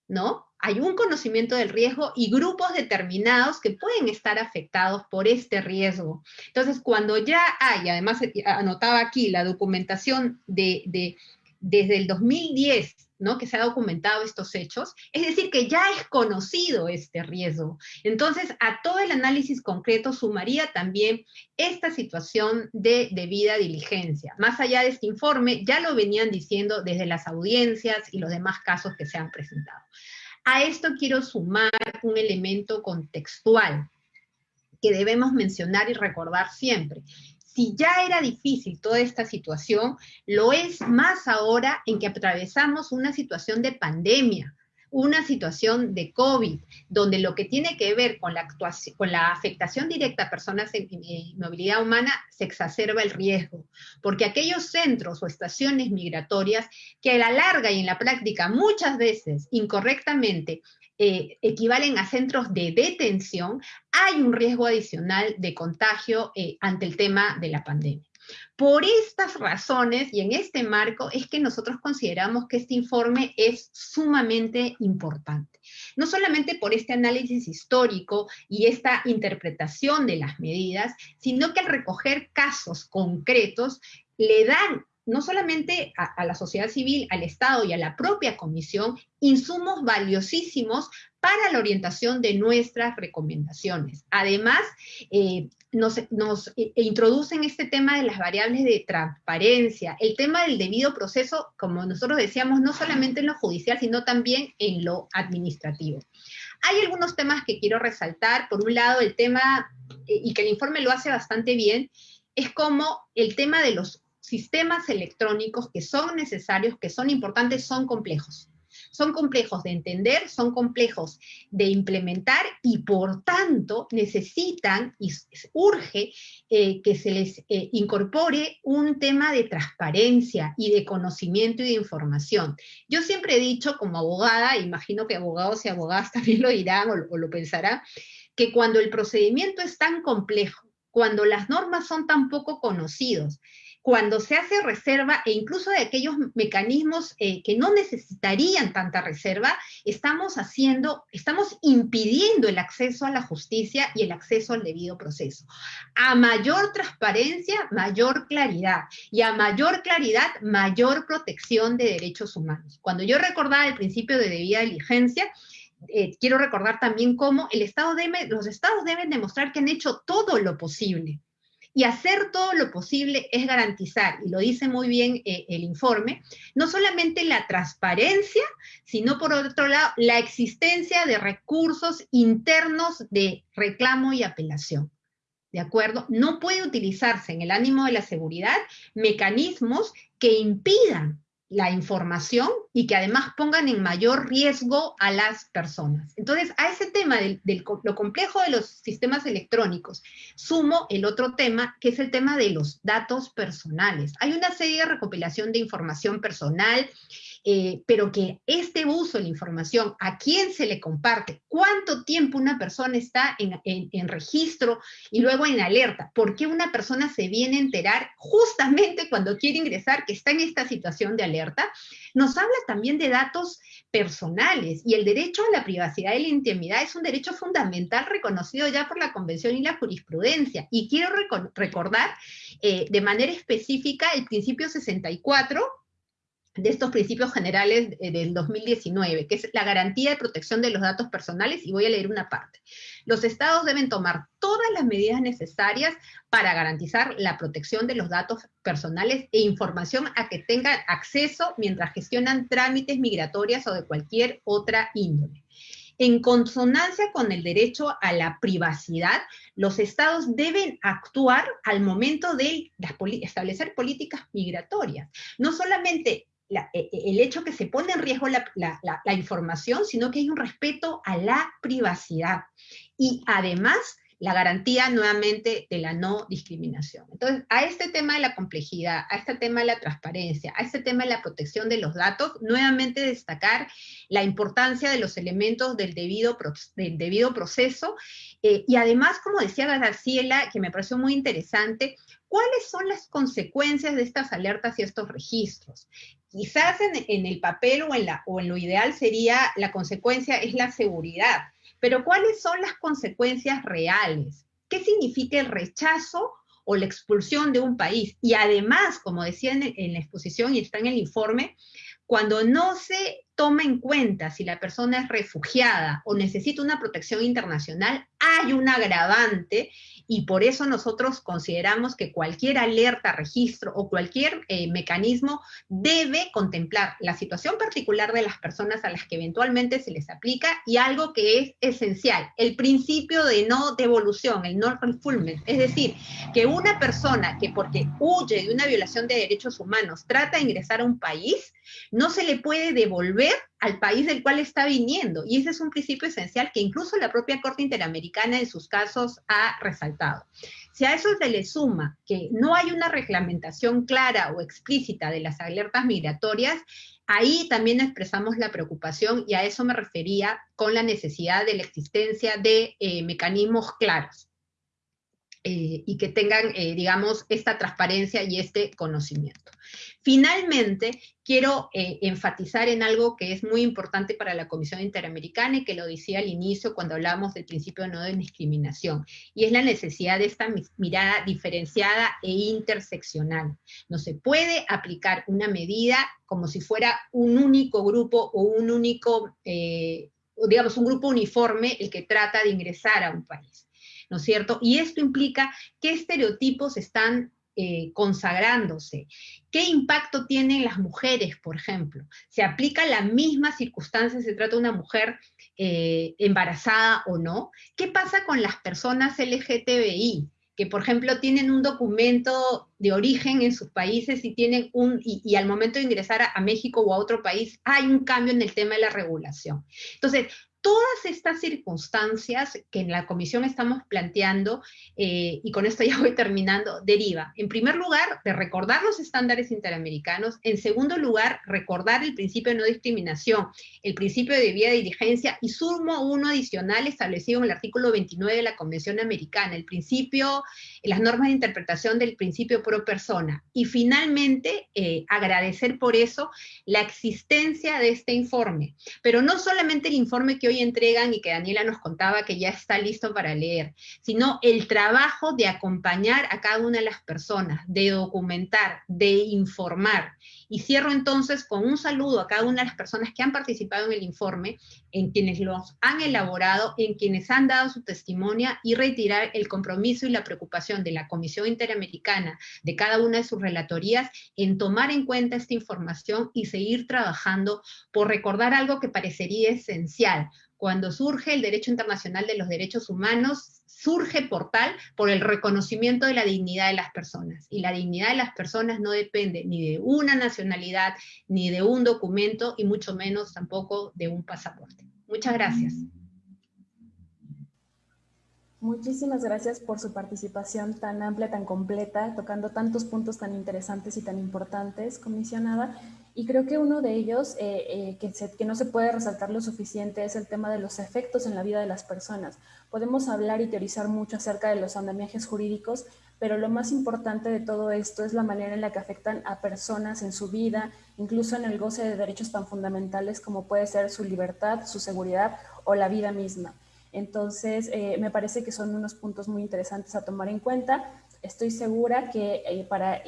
¿no? hay un conocimiento del riesgo y grupos determinados que pueden estar afectados por este riesgo. Entonces, cuando ya hay, además anotaba aquí la documentación de, desde el 2010 ¿no? que se ha documentado estos hechos, es decir, que ya es conocido este riesgo. Entonces, a todo el análisis concreto sumaría también esta situación de debida diligencia. Más allá de este informe, ya lo venían diciendo desde las audiencias y los demás casos que se han presentado. A esto quiero sumar un elemento contextual que debemos mencionar y recordar siempre si ya era difícil toda esta situación, lo es más ahora en que atravesamos una situación de pandemia, una situación de COVID, donde lo que tiene que ver con la, afectación directa a personas en, movilidad humana se exacerba el riesgo, porque aquellos centros o estaciones migratorias que a la larga y en la práctica muchas veces incorrectamente eh, equivalen a centros de detención, hay un riesgo adicional de contagio eh, ante el tema de la pandemia. Por estas razones y en este marco es que nosotros consideramos que este informe es sumamente importante. No solamente por este análisis histórico y esta interpretación de las medidas, sino que al recoger casos concretos le dan no solamente a, la sociedad civil, al Estado y a la propia Comisión, insumos valiosísimos para la orientación de nuestras recomendaciones. Además, eh, nos, eh, introducen este tema de las variables de transparencia, el tema del debido proceso, como nosotros decíamos, no solamente en lo judicial, sino también en lo administrativo. Hay algunos temas que quiero resaltar. Por un lado, el tema, eh, y que el informe lo hace bastante bien, es como el tema de los sistemas electrónicos que son necesarios, que son importantes, son complejos. Son complejos de entender, son complejos de implementar y por tanto necesitan y urge eh, que se les eh, incorpore un tema de transparencia y de conocimiento y de información. Yo siempre he dicho como abogada, imagino que abogados y abogadas también lo dirán o, o lo pensarán, que cuando el procedimiento es tan complejo, cuando las normas son tan poco conocidos, cuando se hace reserva e incluso de aquellos mecanismos eh, que no necesitarían tanta reserva, estamos haciendo, estamos impidiendo el acceso a la justicia y el acceso al debido proceso. A mayor transparencia, mayor claridad. Y a mayor claridad, mayor protección de derechos humanos. Cuando yo recordaba el principio de debida diligencia, eh, quiero recordar también cómo el Estado debe, los estados deben demostrar que han hecho todo lo posible y hacer todo lo posible es garantizar, y lo dice muy bien eh, el informe, no solamente la transparencia, sino por otro lado la existencia de recursos internos de reclamo y apelación. ¿De acuerdo? No puede utilizarse en el ánimo de la seguridad mecanismos que impidan la información y que además pongan en mayor riesgo a las personas. Entonces, a ese tema de lo complejo de los sistemas electrónicos, sumo el otro tema, que es el tema de los datos personales. Hay una serie de recopilación de información personal eh, pero que este uso de la información, a quién se le comparte, cuánto tiempo una persona está en, registro y luego en alerta, por qué una persona se viene a enterar justamente cuando quiere ingresar que está en esta situación de alerta, nos habla también de datos personales y el derecho a la privacidad y la intimidad es un derecho fundamental reconocido ya por la Convención y la jurisprudencia. Y quiero recordar eh, de manera específica el principio 64 de estos principios generales del 2019, que es la garantía de protección de los datos personales, y voy a leer una parte. Los estados deben tomar todas las medidas necesarias para garantizar la protección de los datos personales e información a que tengan acceso mientras gestionan trámites migratorias o de cualquier otra índole. En consonancia con el derecho a la privacidad, los estados deben actuar al momento de establecer políticas migratorias. No solamente e, e, el hecho que se pone en riesgo la, la, información, sino que hay un respeto a la privacidad. Y además, la garantía nuevamente de la no discriminación. Entonces, a este tema de la complejidad, a este tema de la transparencia, a este tema de la protección de los datos, nuevamente destacar la importancia de los elementos del debido, del debido proceso eh, y además, como decía Graciela, que me pareció muy interesante, ¿cuáles son las consecuencias de estas alertas y estos registros? Quizás en, el papel o en, la, o en lo ideal sería la consecuencia es la seguridad, pero ¿cuáles son las consecuencias reales? ¿Qué significa el rechazo o la expulsión de un país? Y además, como decía en, la exposición y está en el informe, cuando no se toma en cuenta si la persona es refugiada o necesita una protección internacional, hay un agravante y por eso nosotros consideramos que cualquier alerta, registro o cualquier eh, mecanismo debe contemplar la situación particular de las personas a las que eventualmente se les aplica y algo que es esencial, el principio de no devolución, el no refoulement, es decir, que una persona que porque huye de una violación de derechos humanos trata de ingresar a un país, no se le puede devolver al país del cual está viniendo. Y ese es un principio esencial que incluso la propia Corte Interamericana en sus casos ha resaltado. Si a eso se le suma que no hay una reglamentación clara o explícita de las alertas migratorias, ahí también expresamos la preocupación y a eso me refería con la necesidad de la existencia de eh, mecanismos claros. Eh, y que tengan, eh, digamos, esta transparencia y este conocimiento. Finalmente, quiero eh, enfatizar en algo que es muy importante para la Comisión Interamericana y que lo decía al inicio cuando hablamos del principio de no discriminación, y es la necesidad de esta mirada diferenciada e interseccional. No se puede aplicar una medida como si fuera un único grupo o un único, digamos, un grupo uniforme el que trata de ingresar a un país. ¿No es cierto? Y esto implica qué estereotipos están eh, consagrándose. ¿Qué impacto tienen las mujeres, por ejemplo? ¿Se aplica la misma circunstancia, se trata de una mujer eh, embarazada o no? ¿Qué pasa con las personas LGTBI? que por ejemplo tienen un documento de origen en sus países y tienen un y, al momento de ingresar a, México o a otro país hay un cambio en el tema de la regulación. Entonces, todas estas circunstancias que en la comisión estamos planteando, eh, y con esto ya voy terminando, deriva, en primer lugar, de recordar los estándares interamericanos, en segundo lugar, recordar el principio de no discriminación, el principio de debida diligencia, y sumo uno adicional establecido en el artículo 29 de la Convención Americana, el principio, las normas de interpretación del principio pro persona, y finalmente, eh, agradecer por eso la existencia de este informe, pero no solamente el informe que hoy entregan y que Daniela nos contaba que ya está listo para leer, sino el trabajo de acompañar a cada una de las personas, de documentar, de informar. Y cierro entonces con un saludo a cada una de las personas que han participado en el informe, en quienes los han elaborado, en quienes han dado su testimonio y retirar el compromiso y la preocupación de la Comisión Interamericana, de cada una de sus relatorías, en tomar en cuenta esta información y seguir trabajando por recordar algo que parecería esencial, cuando surge el derecho internacional de los derechos humanos, surge por tal, por el reconocimiento de la dignidad de las personas. Y la dignidad de las personas no depende ni de una nacionalidad, ni de un documento, y mucho menos tampoco de un pasaporte. Muchas gracias. Muchísimas gracias por su participación tan amplia, tan completa, tocando tantos puntos tan interesantes y tan importantes, comisionada. Y creo que uno de ellos eh, eh, que, no se puede resaltar lo suficiente es el tema de los efectos en la vida de las personas. Podemos hablar y teorizar mucho acerca de los andamiajes jurídicos, pero lo más importante de todo esto es la manera en la que afectan a personas en su vida, incluso en el goce de derechos tan fundamentales como puede ser su libertad, su seguridad o la vida misma. Entonces, eh, me parece que son unos puntos muy interesantes a tomar en cuenta. Estoy segura que para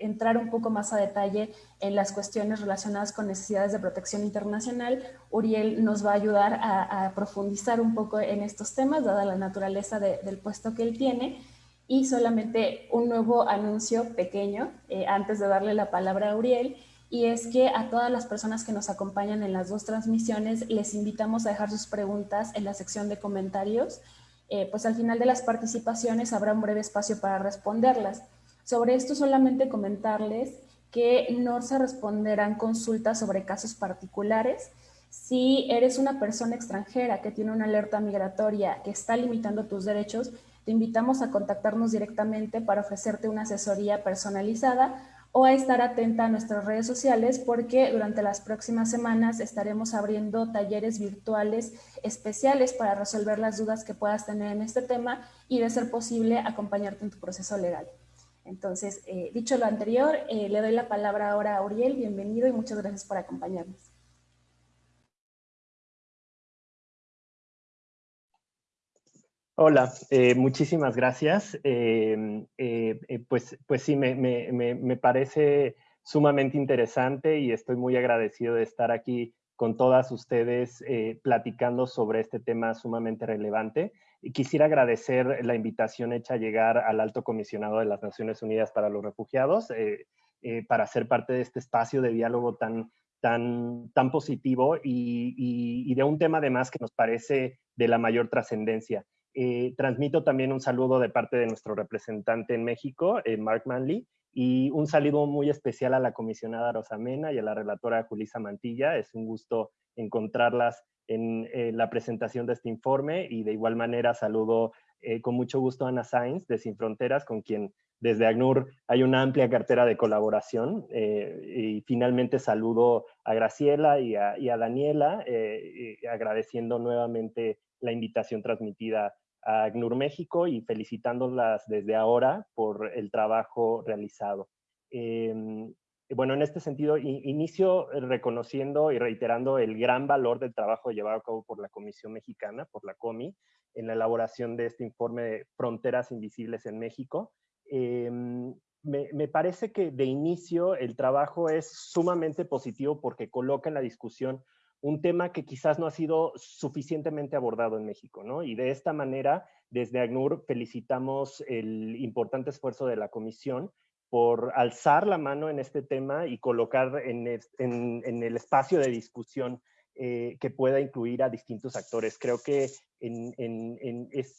entrar un poco más a detalle en las cuestiones relacionadas con necesidades de protección internacional, Uriel nos va a ayudar a, profundizar un poco en estos temas, dada la naturaleza del puesto que él tiene. Y solamente un nuevo anuncio pequeño, eh, antes de darle la palabra a Uriel, y es que a todas las personas que nos acompañan en las dos transmisiones les invitamos a dejar sus preguntas en la sección de comentarios, eh, pues al final de las participaciones habrá un breve espacio para responderlas. Sobre esto solamente comentarles que no se responderán consultas sobre casos particulares. Si eres una persona extranjera que tiene una alerta migratoria que está limitando tus derechos, te invitamos a contactarnos directamente para ofrecerte una asesoría personalizada o a estar atenta a nuestras redes sociales porque durante las próximas semanas estaremos abriendo talleres virtuales especiales para resolver las dudas que puedas tener en este tema y de ser posible acompañarte en tu proceso legal. Entonces, eh, dicho lo anterior, eh, le doy la palabra ahora a Uriel. Bienvenido y muchas gracias por acompañarnos. Hola, eh, muchísimas gracias. pues, pues sí, me, parece sumamente interesante y estoy muy agradecido de estar aquí con todas ustedes platicando sobre este tema sumamente relevante. Quisiera agradecer la invitación hecha a llegar al Alto Comisionado de las Naciones Unidas para los Refugiados eh, eh, para ser parte de este espacio de diálogo tan, tan, tan positivo y, de un tema además que nos parece de la mayor trascendencia. transmito también un saludo de parte de nuestro representante en México, Mark Manley, y un saludo muy especial a la comisionada Rosamena y a la relatora Julisa Mantilla. Es un gusto encontrarlas en eh, la presentación de este informe y de igual manera saludo eh, con mucho gusto a Ana Sainz de Sin Fronteras, con quien desde ACNUR hay una amplia cartera de colaboración. Eh, y finalmente saludo a Graciela y a, Daniela, agradeciendo nuevamente la invitación transmitida a ACNUR México y felicitándolas desde ahora por el trabajo realizado. Em, bueno, en este sentido, inicio reconociendo y reiterando el gran valor del trabajo llevado a cabo por la Comisión Mexicana, por la COMI, en la elaboración de este informe de Fronteras Invisibles en México. Em, me, me, parece que de inicio el trabajo es sumamente positivo porque coloca en la discusión un tema que quizás no ha sido suficientemente abordado en México, ¿no? Y de esta manera, desde ACNUR felicitamos el importante esfuerzo de la Comisión por alzar la mano en este tema y colocar en, el espacio de discusión eh, que pueda incluir a distintos actores. Creo que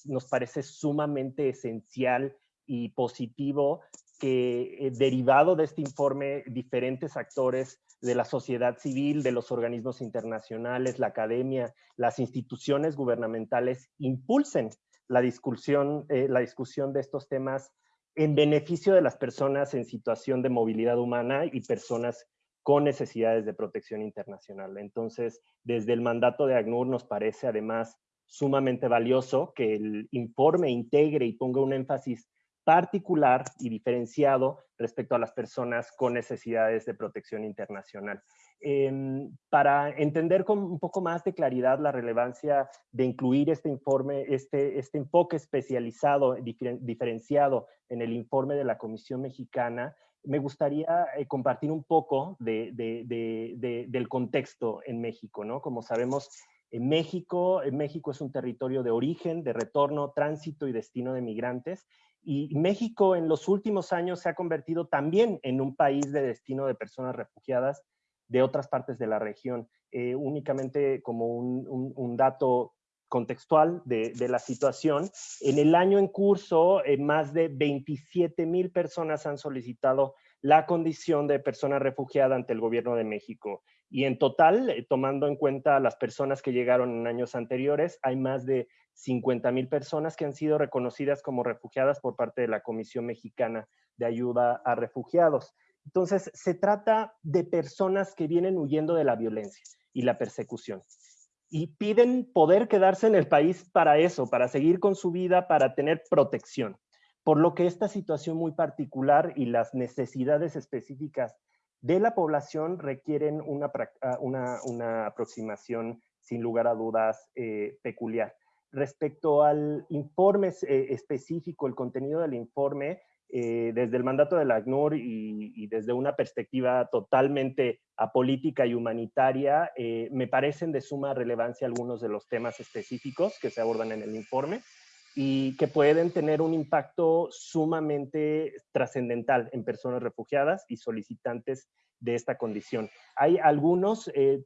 nos parece sumamente esencial y positivo que eh, derivado de este informe diferentes actores de la sociedad civil, de los organismos internacionales, la academia, las instituciones gubernamentales impulsen la discusión, eh, la discusión de estos temas en beneficio de las personas en situación de movilidad humana y personas con necesidades de protección internacional. Entonces, desde el mandato de ACNUR nos parece además sumamente valioso que el informe integre y ponga un énfasis particular y diferenciado respecto a las personas con necesidades de protección internacional. Para entender con un poco más de claridad la relevancia de incluir este informe, este, este enfoque especializado, diferenciado en el informe de la Comisión Mexicana, me gustaría eh, compartir un poco de, del contexto en México. ¿no? Como sabemos, en México, en México es un territorio de origen, de retorno, tránsito y destino de migrantes y México en los últimos años se ha convertido también en un país de destino de personas refugiadas de otras partes de la región. Eh, únicamente como un, dato contextual de, la situación, en el año en curso, eh, más de 27 mil personas han solicitado la condición de persona refugiada ante el gobierno de México. Y en total, eh, tomando en cuenta las personas que llegaron en años anteriores, hay más de 50 mil personas que han sido reconocidas como refugiadas por parte de la Comisión Mexicana de Ayuda a Refugiados. Entonces, se trata de personas que vienen huyendo de la violencia y la persecución y piden poder quedarse en el país para eso, para seguir con su vida, para tener protección. Por lo que esta situación muy particular y las necesidades específicas de la población requieren una, una, aproximación sin lugar a dudas eh, peculiar. Respecto al informe eh, específico, el contenido del informe, eh, desde el mandato del ACNUR y, desde una perspectiva totalmente apolítica y humanitaria, eh, me parecen de suma relevancia algunos de los temas específicos que se abordan en el informe y que pueden tener un impacto sumamente trascendental en personas refugiadas y solicitantes de esta condición. Hay algunos eh,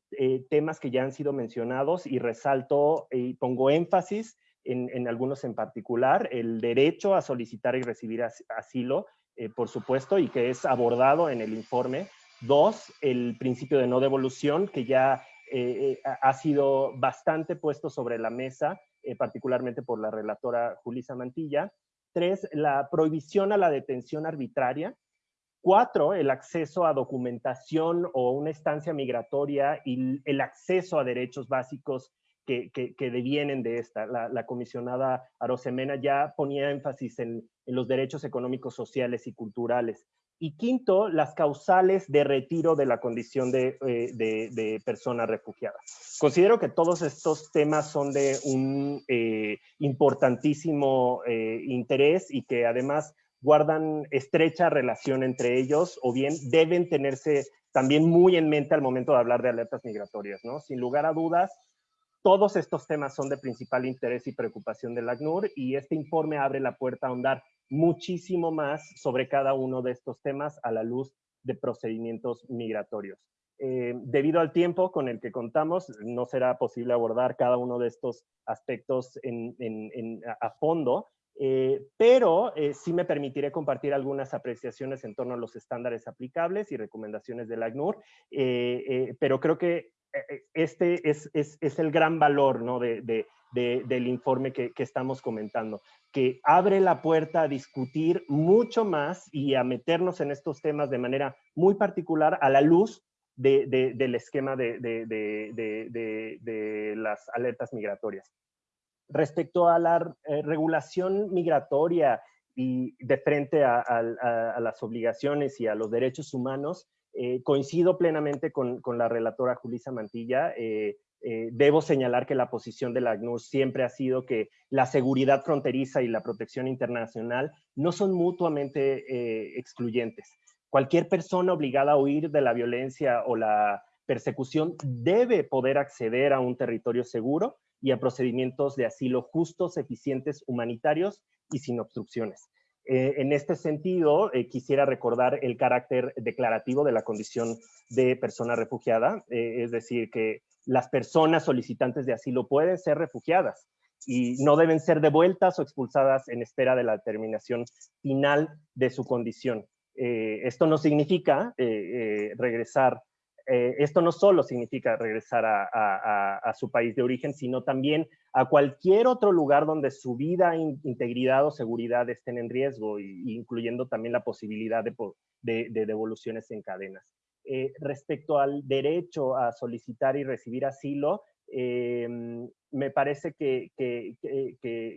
temas que ya han sido mencionados y resalto y pongo énfasis en, algunos en particular, el derecho a solicitar y recibir asilo, eh, por supuesto, y que es abordado en el informe. Dos, el principio de no devolución, que ya ha sido bastante puesto sobre la mesa, particularmente por la relatora Julisa Mantilla. Tres, la prohibición a la detención arbitraria, Cuatro, el acceso a documentación o una estancia migratoria y el acceso a derechos básicos que, devienen de esta. La, comisionada Arosemena ya ponía énfasis en, los derechos económicos, sociales y culturales. Y quinto, las causales de retiro de la condición de, eh, persona refugiada. Considero que todos estos temas son de un eh, importantísimo eh, interés y que además guardan estrecha relación entre ellos o bien deben tenerse también muy en mente al momento de hablar de alertas migratorias, ¿no? Sin lugar a dudas, todos estos temas son de principal interés y preocupación del ACNUR y este informe abre la puerta a ahondar muchísimo más sobre cada uno de estos temas a la luz de procedimientos migratorios. Eh, debido al tiempo con el que contamos, no será posible abordar cada uno de estos aspectos a fondo, eh, pero eh, sí me permitiré compartir algunas apreciaciones en torno a los estándares aplicables y recomendaciones del ACNUR, pero creo que este es, el gran valor ¿no? del informe que, que, estamos comentando, que abre la puerta a discutir mucho más y a meternos en estos temas de manera muy particular a la luz del esquema de, las alertas migratorias. Respecto a la eh, regulación migratoria y de frente a, las obligaciones y a los derechos humanos, eh, coincido plenamente con, la relatora Julisa Mantilla. Eh, debo señalar que la posición de la ACNUR siempre ha sido que la seguridad fronteriza y la protección internacional no son mutuamente excluyentes. Cualquier persona obligada a huir de la violencia o la persecución debe poder acceder a un territorio seguro y a procedimientos de asilo justos, eficientes, humanitarios y sin obstrucciones. Eh, en este sentido, eh, quisiera recordar el carácter declarativo de la condición de persona refugiada, eh, es decir, que las personas solicitantes de asilo pueden ser refugiadas y no deben ser devueltas o expulsadas en espera de la determinación final de su condición. Esto no significa eh, eh, esto no solo significa regresar a, su país de origen, sino también a cualquier otro lugar donde su vida, integridad o seguridad estén en riesgo, incluyendo también la posibilidad de, devoluciones en cadenas. respecto al derecho a solicitar y recibir asilo, me parece que,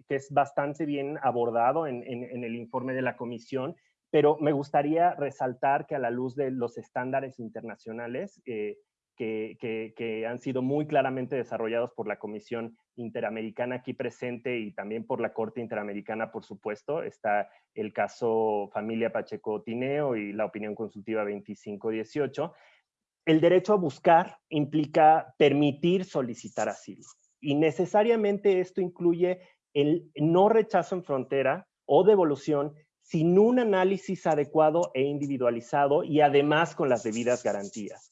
es bastante bien abordado en, el informe de la comisión pero me gustaría resaltar que a la luz de los estándares internacionales eh, que, han sido muy claramente desarrollados por la Comisión Interamericana aquí presente y también por la Corte Interamericana, por supuesto, está el caso Familia Pacheco Tineo y la opinión consultiva 2518. El derecho a buscar implica permitir solicitar asilo y necesariamente esto incluye el no rechazo en frontera o devolución sin un análisis adecuado e individualizado y además con las debidas garantías.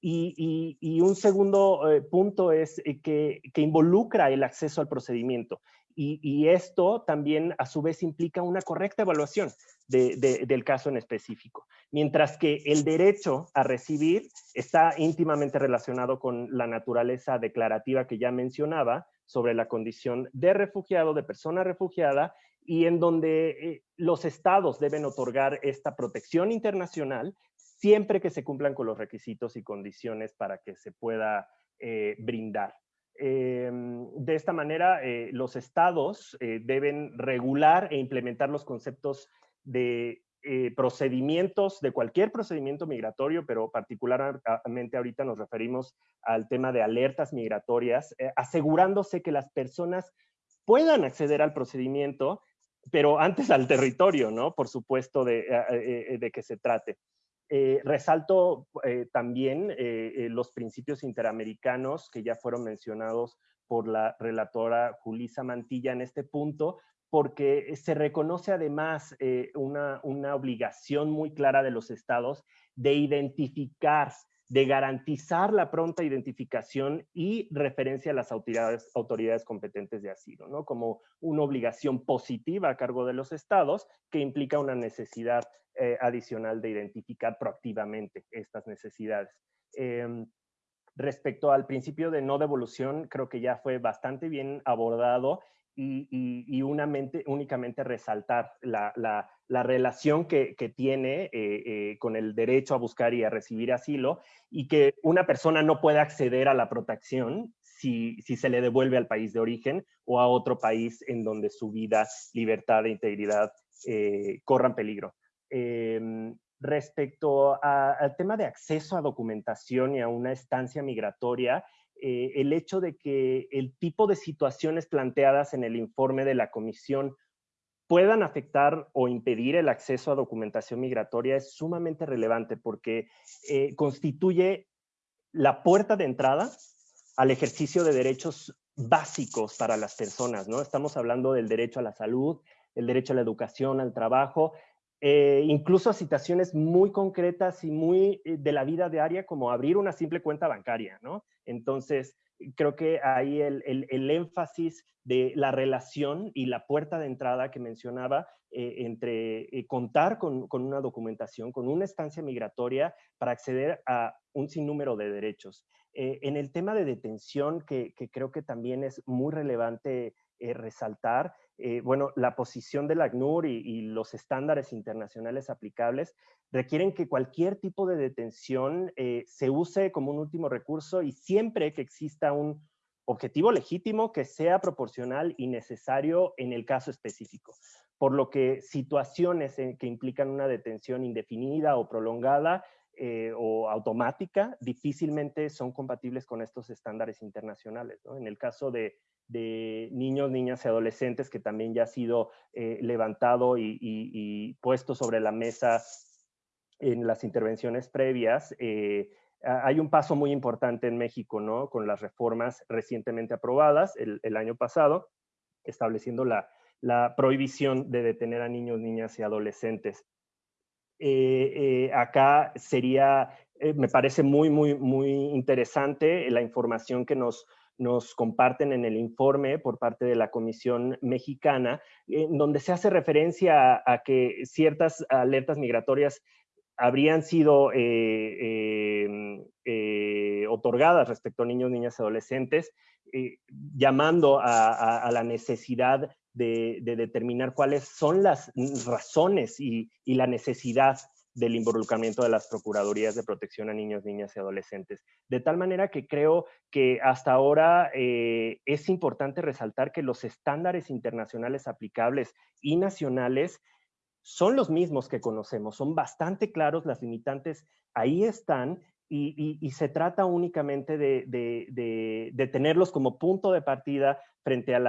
Y, un segundo eh, punto es eh, que, involucra el acceso al procedimiento. Y, esto también a su vez implica una correcta evaluación del caso en específico. Mientras que el derecho a recibir está íntimamente relacionado con la naturaleza declarativa que ya mencionaba sobre la condición de refugiado, de persona refugiada, y en donde eh, los estados deben otorgar esta protección internacional siempre que se cumplan con los requisitos y condiciones para que se pueda eh, brindar. Em, de esta manera, eh, los estados deben regular e implementar los conceptos de procedimientos, de cualquier procedimiento migratorio, pero particularmente ahorita nos referimos al tema de alertas migratorias, asegurándose que las personas puedan acceder al procedimiento pero antes al territorio, ¿no? Por supuesto, de, eh, eh, de que se trate. Eh, resalto también los principios interamericanos que ya fueron mencionados por la relatora Julisa Mantilla en este punto, porque se reconoce además una, una obligación muy clara de los estados de identificar de garantizar la pronta identificación y referencia a las autoridades, competentes de asilo, ¿no? Como una obligación positiva a cargo de los estados que implica una necesidad eh, adicional de identificar proactivamente estas necesidades. Em, respecto al principio de no devolución, creo que ya fue bastante bien abordado y, únicamente resaltar la, relación que, tiene eh, eh, con el derecho a buscar y a recibir asilo y que una persona no puede acceder a la protección si, se le devuelve al país de origen o a otro país en donde su vida, libertad e integridad eh, corran peligro. Em, respecto al tema de acceso a documentación y a una estancia migratoria, eh, el hecho de que el tipo de situaciones planteadas en el informe de la comisión puedan afectar o impedir el acceso a documentación migratoria es sumamente relevante porque eh, constituye la puerta de entrada al ejercicio de derechos básicos para las personas, ¿no? Estamos hablando del derecho a la salud, el derecho a la educación, al trabajo, eh, incluso a situaciones muy concretas y muy eh, de la vida diaria, como abrir una simple cuenta bancaria, ¿no? Entonces, creo que ahí el, énfasis de la relación y la puerta de entrada que mencionaba eh, entre contar con, una documentación, con una estancia migratoria para acceder a un sinnúmero de derechos. en el tema de detención, que, creo que también es muy relevante resaltar, eh, bueno, la posición del ACNUR y, los estándares internacionales aplicables requieren que cualquier tipo de detención eh, se use como un último recurso y siempre que exista un objetivo legítimo que sea proporcional y necesario en el caso específico. Por lo que situaciones que implican una detención indefinida o prolongada eh, o automática difícilmente son compatibles con estos estándares internacionales. En el caso de de niños, niñas y adolescentes que también ya ha sido eh, levantado y, puesto sobre la mesa en las intervenciones previas. Eh, hay un paso muy importante en México, ¿no? Con las reformas recientemente aprobadas el, año pasado, estableciendo la, prohibición de detener a niños, niñas y adolescentes. Eh, acá sería, me parece muy, muy, muy interesante la información que nos nos comparten en el informe por parte de la Comisión Mexicana, en donde se hace referencia a, que ciertas alertas migratorias habrían sido eh, em, eh, otorgadas respecto a niños, niñas y adolescentes, eh, llamando a, la necesidad de, determinar cuáles son las razones y, y la necesidad del involucramiento de las Procuradurías de Protección a Niños, Niñas y Adolescentes. De tal manera que creo que hasta ahora eh, es importante resaltar que los estándares internacionales aplicables y nacionales son los mismos que conocemos, son bastante claros, las limitantes ahí están y, se trata únicamente de, tenerlos como punto de partida frente al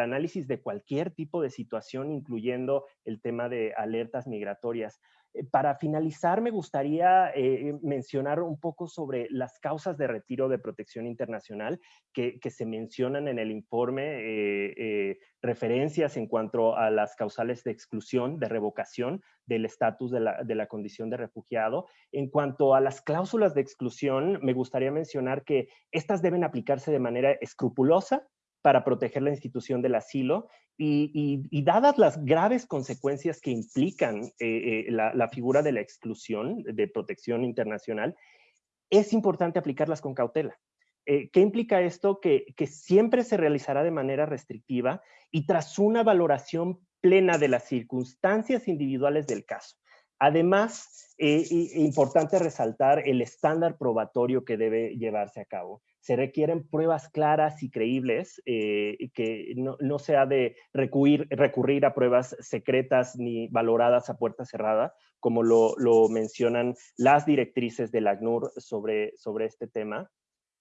análisis de cualquier tipo de situación, incluyendo el tema de alertas migratorias. Eh, para finalizar, me gustaría eh, mencionar un poco sobre las causas de retiro de protección internacional que, se mencionan en el informe, eh, referencias en cuanto a las causales de exclusión, de revocación del estatus de la condición de refugiado. En cuanto a las cláusulas de exclusión, me gustaría mencionar que estas deben aplicarse de manera escrupulosa, para proteger la institución del asilo y, dadas las graves consecuencias que implican eh, eh, la, figura de la exclusión de protección internacional, es importante aplicarlas con cautela. Eh, ¿Qué implica esto? Que, que siempre se realizará de manera restrictiva y tras una valoración plena de las circunstancias individuales del caso. Además, es importante resaltar el estándar probatorio que debe llevarse a cabo se requieren pruebas claras y creíbles, eh, que no, no, se ha de recurrir, recurrir a pruebas secretas ni valoradas a puerta cerrada, como lo, lo mencionan las directrices del ACNUR sobre, sobre este tema.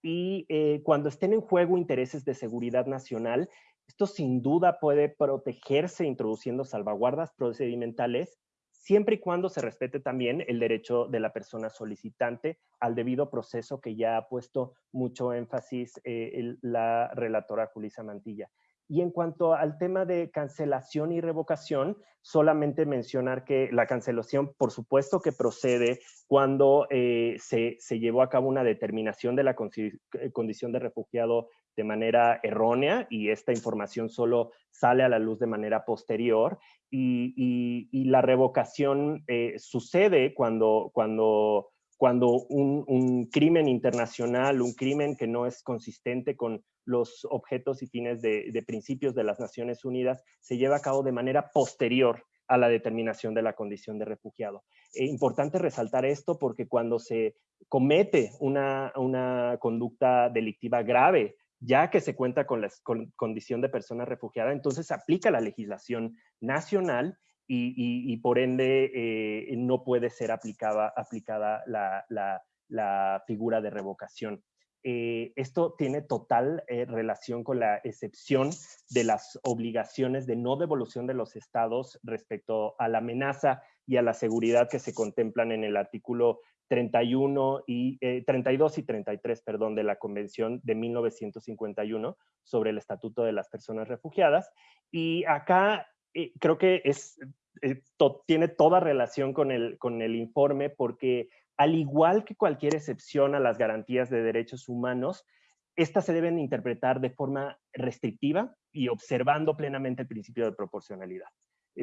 Y eh, cuando estén en juego intereses de seguridad nacional, esto sin duda puede protegerse introduciendo salvaguardas procedimentales siempre y cuando se respete también el derecho de la persona solicitante al debido proceso que ya ha puesto mucho énfasis eh, la relatora Julisa Mantilla. Y en cuanto al tema de cancelación y revocación, solamente mencionar que la cancelación, por supuesto que procede cuando eh, se, se, llevó a cabo una determinación de la eh, condición de refugiado de manera errónea y esta información solo sale a la luz de manera posterior. Y, la revocación eh, sucede cuando, cuando, cuando un, crimen internacional, un crimen que no es consistente con los objetos y fines de, principios de las Naciones Unidas, se lleva a cabo de manera posterior a la determinación de la condición de refugiado. Es eh, importante resaltar esto porque cuando se comete una, una conducta delictiva grave ya que se cuenta con la condición de persona refugiada, entonces aplica la legislación nacional y, por ende eh, no puede ser aplicada, aplicada la, figura de revocación. eh, esto tiene total eh, relación con la excepción de las obligaciones de no devolución de los estados respecto a la amenaza y a la seguridad que se contemplan en el artículo 31 y, 32 eh, y 33 perdón, de la Convención de 1951 sobre el Estatuto de las Personas Refugiadas. Y acá creo que es, tiene toda relación con el, con el informe porque al igual que cualquier excepción a las garantías de derechos humanos, estas se deben interpretar de forma restrictiva y observando plenamente el principio de proporcionalidad.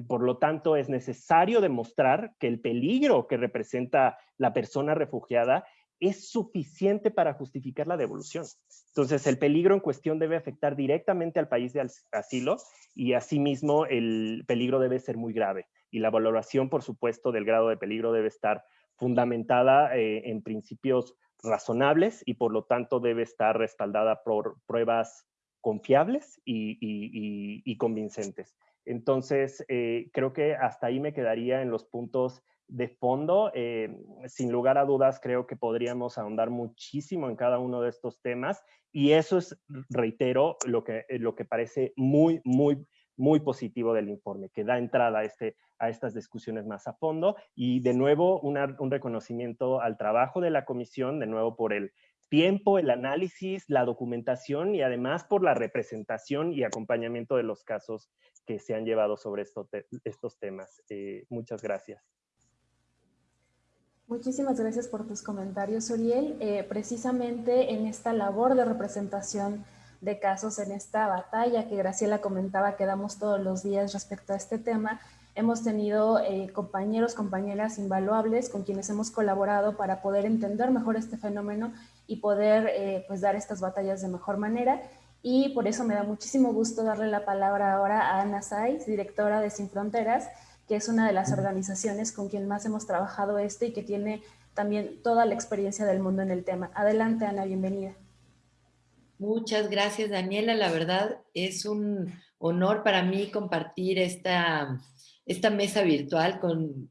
Por lo tanto, es necesario demostrar que el peligro que representa la persona refugiada es suficiente para justificar la devolución. Entonces, el peligro en cuestión debe afectar directamente al país de asilo y asimismo el peligro debe ser muy grave. Y la valoración, por supuesto, del grado de peligro debe estar fundamentada eh, en principios razonables y por lo tanto debe estar respaldada por pruebas confiables y, convincentes. Entonces, eh, creo que hasta ahí me quedaría en los puntos de fondo. Eh, sin lugar a dudas, creo que podríamos ahondar muchísimo en cada uno de estos temas y eso es, reitero, lo que, lo que parece muy, muy, muy positivo del informe, que da entrada a este, a estas discusiones más a fondo. Y de nuevo, un reconocimiento al trabajo de la comisión, de nuevo por el tiempo, el análisis, la documentación y además por la representación y acompañamiento de los casos que se han llevado sobre estos temas. Eh, muchas gracias. Muchísimas gracias por tus comentarios, Uriel. Eh, precisamente en esta labor de representación de casos, en esta batalla que Graciela comentaba que damos todos los días respecto a este tema, Hemos tenido eh, compañeros, compañeras invaluables con quienes hemos colaborado para poder entender mejor este fenómeno y poder eh, pues dar estas batallas de mejor manera. Y por eso me da muchísimo gusto darle la palabra ahora a Ana Saiz, directora de Sin Fronteras, que es una de las organizaciones con quien más hemos trabajado esto y que tiene también toda la experiencia del mundo en el tema. Adelante, Ana, bienvenida. Muchas gracias, Daniela. La verdad es un honor para mí compartir esta, esta mesa virtual con,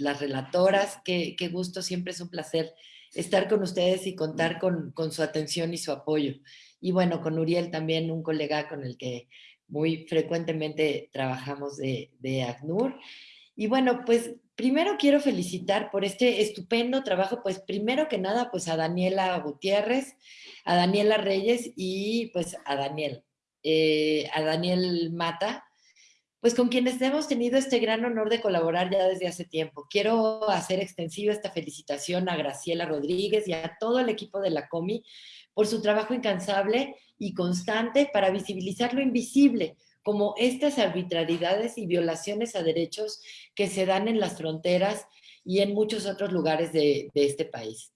las relatoras. Qué, gusto, siempre es un placer estar con ustedes y contar con, su atención y su apoyo. Y bueno, con Uriel también, un colega con el que muy frecuentemente trabajamos de, de ACNUR. Y bueno, pues primero quiero felicitar por este estupendo trabajo, pues primero que nada, pues a Daniela Gutiérrez, a Daniela Reyes y pues a Daniel, eh, a Daniel Mata, pues con quienes hemos tenido este gran honor de colaborar ya desde hace tiempo. Quiero hacer extensiva esta felicitación a Graciela Rodríguez y a todo el equipo de la COMI por su trabajo incansable y constante para visibilizar lo invisible, como estas arbitrariedades y violaciones a derechos que se dan en las fronteras y en muchos otros lugares de, este país.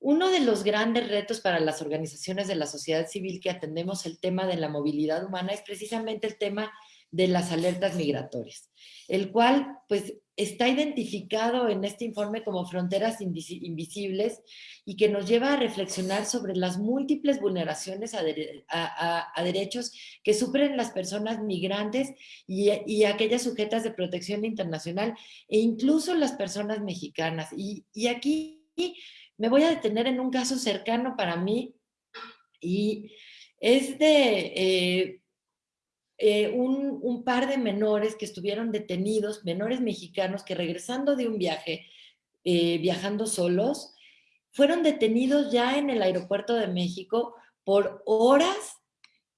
Uno de los grandes retos para las organizaciones de la sociedad civil que atendemos el tema de la movilidad humana es precisamente el tema de las alertas migratorias, el cual pues está identificado en este informe como fronteras invisibles y que nos lleva a reflexionar sobre las múltiples vulneraciones a, derechos que sufren las personas migrantes y, aquellas sujetas de protección internacional e incluso las personas mexicanas. Y, aquí me voy a detener en un caso cercano para mí y es de... Eh, eh, un, par de menores que estuvieron detenidos, menores mexicanos que regresando de un viaje, eh, viajando solos, fueron detenidos ya en el aeropuerto de México por horas,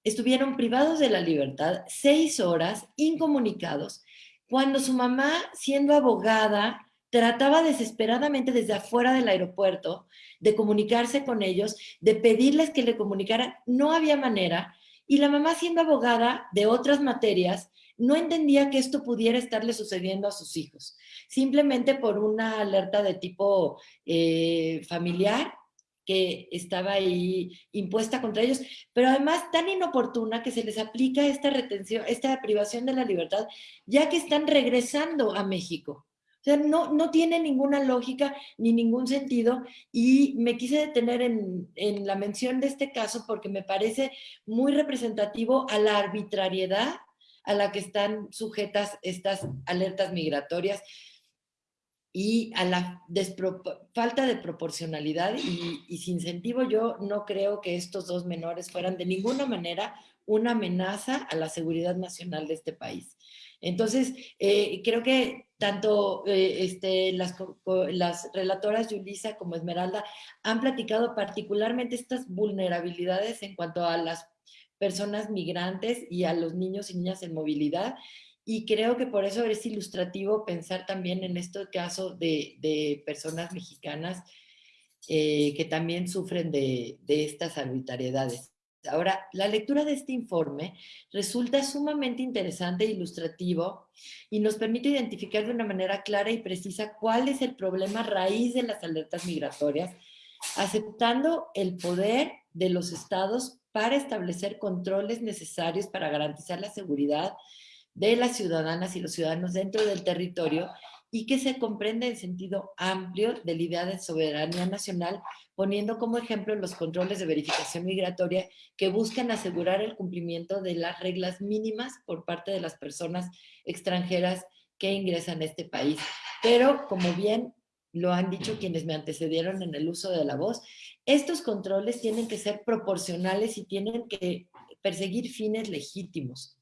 estuvieron privados de la libertad, seis horas, incomunicados, cuando su mamá, siendo abogada, trataba desesperadamente desde afuera del aeropuerto de comunicarse con ellos, de pedirles que le comunicaran, no había manera, y la mamá, siendo abogada de otras materias, no entendía que esto pudiera estarle sucediendo a sus hijos, simplemente por una alerta de tipo eh, familiar que estaba ahí impuesta contra ellos, pero además tan inoportuna que se les aplica esta retención, esta privación de la libertad, ya que están regresando a México. O sea, no, no tiene ninguna lógica ni ningún sentido y me quise detener en, en la mención de este caso porque me parece muy representativo a la arbitrariedad a la que están sujetas estas alertas migratorias. y a la falta de proporcionalidad y, sin incentivo yo no creo que estos dos menores fueran de ninguna manera una amenaza a la seguridad nacional de este país. Entonces, eh, creo que tanto eh, este, las, relatoras Yulisa como Esmeralda han platicado particularmente estas vulnerabilidades en cuanto a las personas migrantes y a los niños y niñas en movilidad. Y creo que por eso es ilustrativo pensar también en este caso de, de personas mexicanas eh, que también sufren de, de estas arbitrariedades. Ahora, la lectura de este informe resulta sumamente interesante e ilustrativo y nos permite identificar de una manera clara y precisa cuál es el problema raíz de las alertas migratorias, aceptando el poder de los estados para establecer controles necesarios para garantizar la seguridad de las ciudadanas y los ciudadanos dentro del territorio y que se comprende en sentido amplio de la idea de soberanía nacional, poniendo como ejemplo los controles de verificación migratoria que buscan asegurar el cumplimiento de las reglas mínimas por parte de las personas extranjeras que ingresan a este país. Pero, como bien lo han dicho quienes me antecedieron en el uso de la voz, estos controles tienen que ser proporcionales y tienen que perseguir fines legítimos.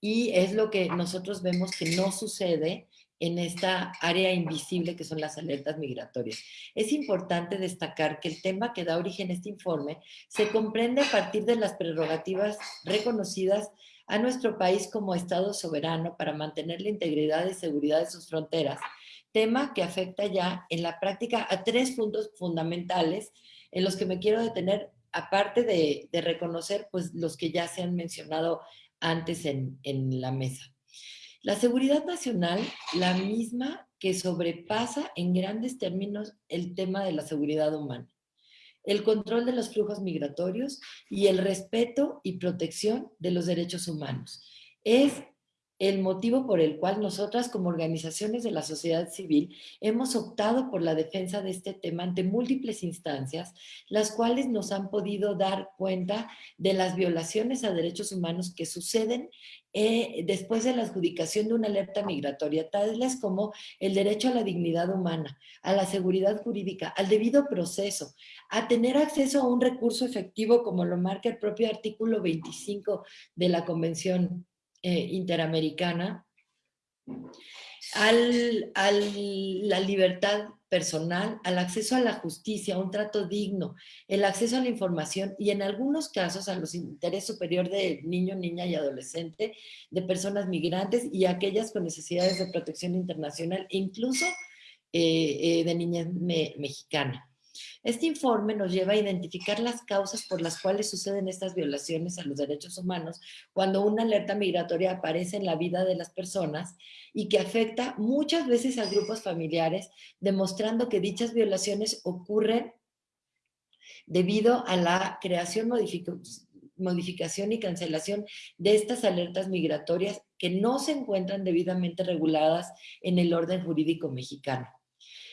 Y es lo que nosotros vemos que no sucede en esta área invisible que son las alertas migratorias. Es importante destacar que el tema que da origen a este informe se comprende a partir de las prerrogativas reconocidas a nuestro país como Estado soberano para mantener la integridad y seguridad de sus fronteras, tema que afecta ya en la práctica a tres puntos fundamentales en los que me quiero detener, aparte de, reconocer pues, los que ya se han mencionado antes en la mesa. La seguridad nacional, la misma que sobrepasa en grandes términos el tema de la seguridad humana, el control de los flujos migratorios y el respeto y protección de los derechos humanos. Es el motivo por el cual nosotras como organizaciones de la sociedad civil hemos optado por la defensa de este tema ante múltiples instancias, las cuales nos han podido dar cuenta de las violaciones a derechos humanos que suceden eh, después de la adjudicación de una alerta migratoria, tales como el derecho a la dignidad humana, a la seguridad jurídica, al debido proceso, a tener acceso a un recurso efectivo como lo marca el propio artículo 25 de la Convención eh, interamericana, al, la libertad personal, al acceso a la justicia, a un trato digno, el acceso a la información y en algunos casos a los interés superior de niño, niña y adolescente, de personas migrantes y aquellas con necesidades de protección internacional, incluso eh, eh, de niñas mexicanas. Este informe nos lleva a identificar las causas por las cuales suceden estas violaciones a los derechos humanos cuando una alerta migratoria aparece en la vida de las personas y que afecta muchas veces a grupos familiares, demostrando que dichas violaciones ocurren debido a la creación, modificación y cancelación de estas alertas migratorias que no se encuentran debidamente reguladas en el orden jurídico mexicano.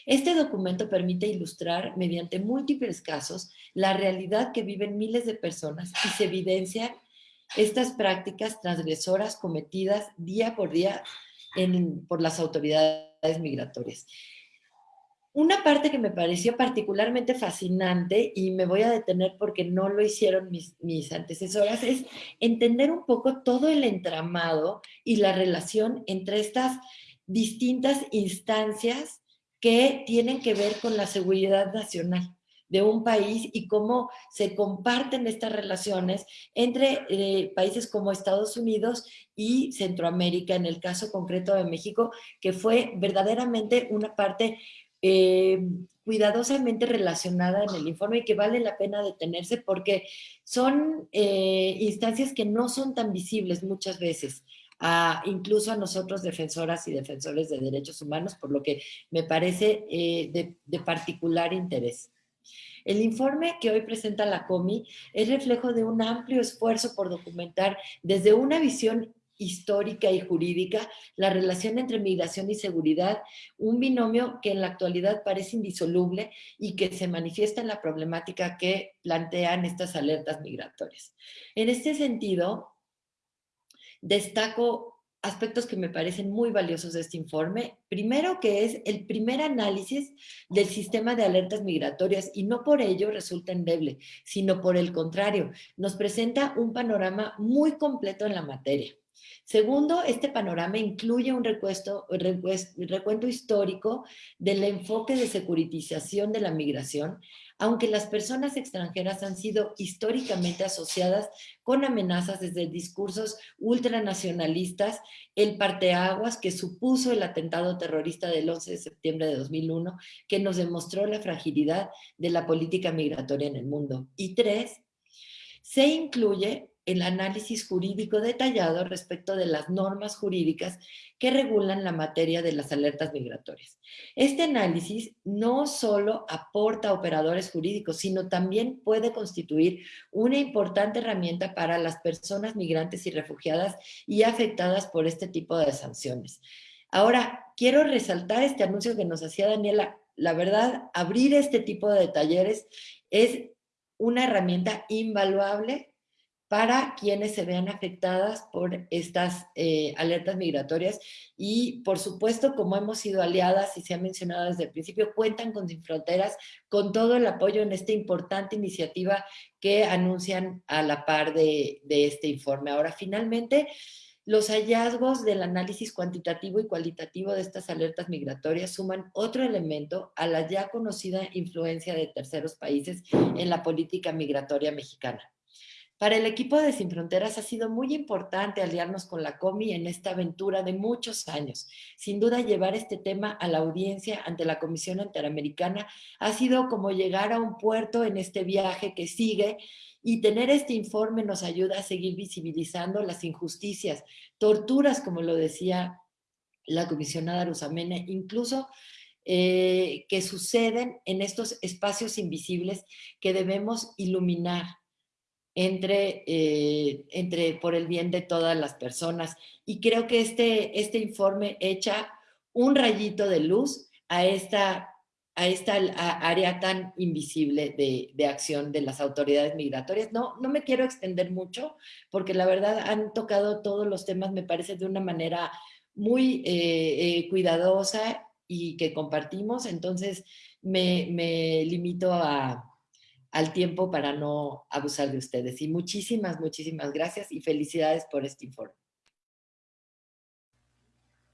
Este documento permite ilustrar mediante múltiples casos la realidad que viven miles de personas y se evidencian estas prácticas transgresoras cometidas día por día por las autoridades migratorias. Una parte que me pareció particularmente fascinante, y me voy a detener porque no lo hicieron mis, mis, antecesoras, es entender un poco todo el entramado y la relación entre estas distintas instancias que tienen que ver con la seguridad nacional de un país y cómo se comparten estas relaciones entre eh, países como Estados Unidos y Centroamérica, en el caso concreto de México, que fue verdaderamente una parte eh, cuidadosamente relacionada en el informe y que vale la pena detenerse porque son eh, instancias que no son tan visibles muchas veces incluso a nosotros defensoras y defensores de derechos humanos, por lo que me parece eh, de, de particular interés. El informe que hoy presenta la COMI es reflejo de un amplio esfuerzo por documentar desde una visión histórica y jurídica la relación entre migración y seguridad, un binomio que en la actualidad parece indisoluble y que se manifiesta en la problemática que plantean estas alertas migratorias. En este sentido, Destaco aspectos que me parecen muy valiosos de este informe. Primero que es el primer análisis del sistema de alertas migratorias y no por ello resulta endeble, sino por el contrario, nos presenta un panorama muy completo en la materia. Segundo, este panorama incluye un recuento histórico del enfoque de securitización de la migración, aunque las personas extranjeras han sido históricamente asociadas con amenazas desde discursos ultranacionalistas, el parteaguas que supuso el atentado terrorista del 11 de septiembre de 2001, que nos demostró la fragilidad de la política migratoria en el mundo. Y tres, se incluye el análisis jurídico detallado respecto de las normas jurídicas que regulan la materia de las alertas migratorias. Este análisis no solo aporta operadores jurídicos, sino también puede constituir una importante herramienta para las personas migrantes y refugiadas y afectadas por este tipo de sanciones. Ahora, quiero resaltar este anuncio que nos hacía Daniela. La verdad, abrir este tipo de talleres es una herramienta invaluable para quienes se vean afectadas por estas eh, alertas migratorias y por supuesto como hemos sido aliadas y se ha mencionado desde el principio, cuentan con Sin Fronteras con todo el apoyo en esta importante iniciativa que anuncian a la par de, de este informe. Ahora finalmente los hallazgos del análisis cuantitativo y cualitativo de estas alertas migratorias suman otro elemento a la ya conocida influencia de terceros países en la política migratoria mexicana. Para el equipo de Sin Fronteras ha sido muy importante aliarnos con la COMI en esta aventura de muchos años. Sin duda, llevar este tema a la audiencia ante la Comisión Interamericana ha sido como llegar a un puerto en este viaje que sigue y tener este informe nos ayuda a seguir visibilizando las injusticias, torturas, como lo decía la comisionada Rosamene, incluso eh, que suceden en estos espacios invisibles que debemos iluminar entre, eh, entre, por el bien de todas las personas. Y creo que este, este informe echa un rayito de luz a esta, a esta área tan invisible de, de, acción de las autoridades migratorias. No, no me quiero extender mucho, porque la verdad han tocado todos los temas, me parece, de una manera muy eh, eh, cuidadosa y que compartimos, entonces me, me limito a, al tiempo para no abusar de ustedes. Y muchísimas, muchísimas gracias y felicidades por este informe.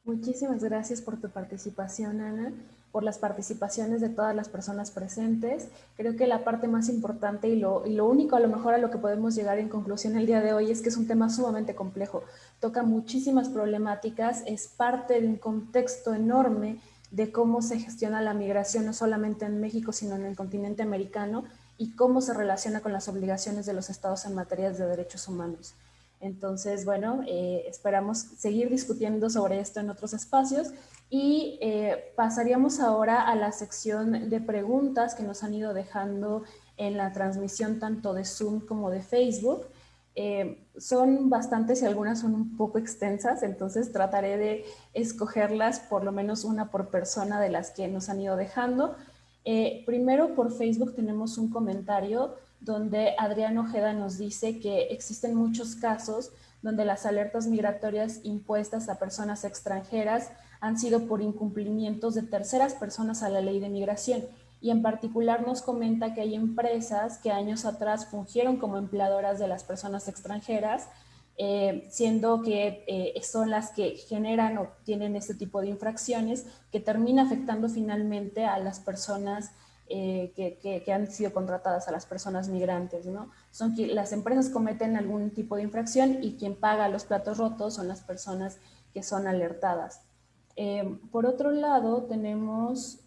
Muchísimas gracias por tu participación, Ana, por las participaciones de todas las personas presentes. Creo que la parte más importante y lo, y lo único a lo mejor a lo que podemos llegar en conclusión el día de hoy es que es un tema sumamente complejo. Toca muchísimas problemáticas, es parte de un contexto enorme de cómo se gestiona la migración, no solamente en México, sino en el continente americano, y cómo se relaciona con las obligaciones de los estados en materia de derechos humanos. Entonces, bueno, eh, esperamos seguir discutiendo sobre esto en otros espacios y eh, pasaríamos ahora a la sección de preguntas que nos han ido dejando en la transmisión tanto de Zoom como de Facebook. Eh, son bastantes y algunas son un poco extensas, entonces trataré de escogerlas por lo menos una por persona de las que nos han ido dejando. Eh, primero por Facebook tenemos un comentario donde Adrián Ojeda nos dice que existen muchos casos donde las alertas migratorias impuestas a personas extranjeras han sido por incumplimientos de terceras personas a la ley de migración. Y en particular nos comenta que hay empresas que años atrás fungieron como empleadoras de las personas extranjeras eh, siendo que eh, son las que generan o tienen este tipo de infracciones que termina afectando finalmente a las personas eh, que, han sido contratadas, a las personas migrantes. ¿no? Son las empresas cometen algún tipo de infracción y quien paga los platos rotos son las personas que son alertadas. por otro lado, tenemos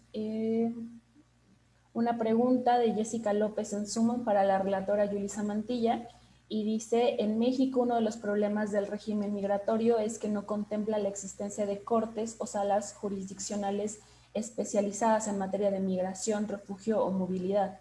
una pregunta de Jessica López en Suma para la relatora Yulisa Mantilla y dice, en México uno de los problemas del régimen migratorio es que no contempla la existencia de cortes o salas jurisdiccionales especializadas en materia de migración, refugio o movilidad.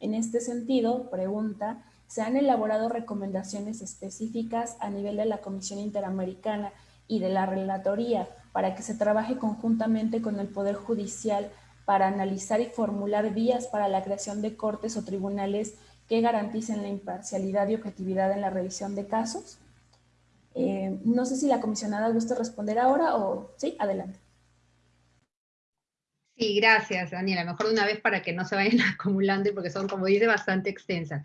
En este sentido, pregunta, ¿se han elaborado recomendaciones específicas a nivel de la Comisión Interamericana y de la Relatoría para que se trabaje conjuntamente con el Poder Judicial para analizar y formular vías para la creación de cortes o tribunales que garanticen la imparcialidad y objetividad en la revisión de casos. Eh, no sé si la comisionada gusta responder ahora o sí, adelante. Sí, gracias, Daniela. Mejor de una vez para que no se vayan acumulando, porque son, como dice, bastante extensas.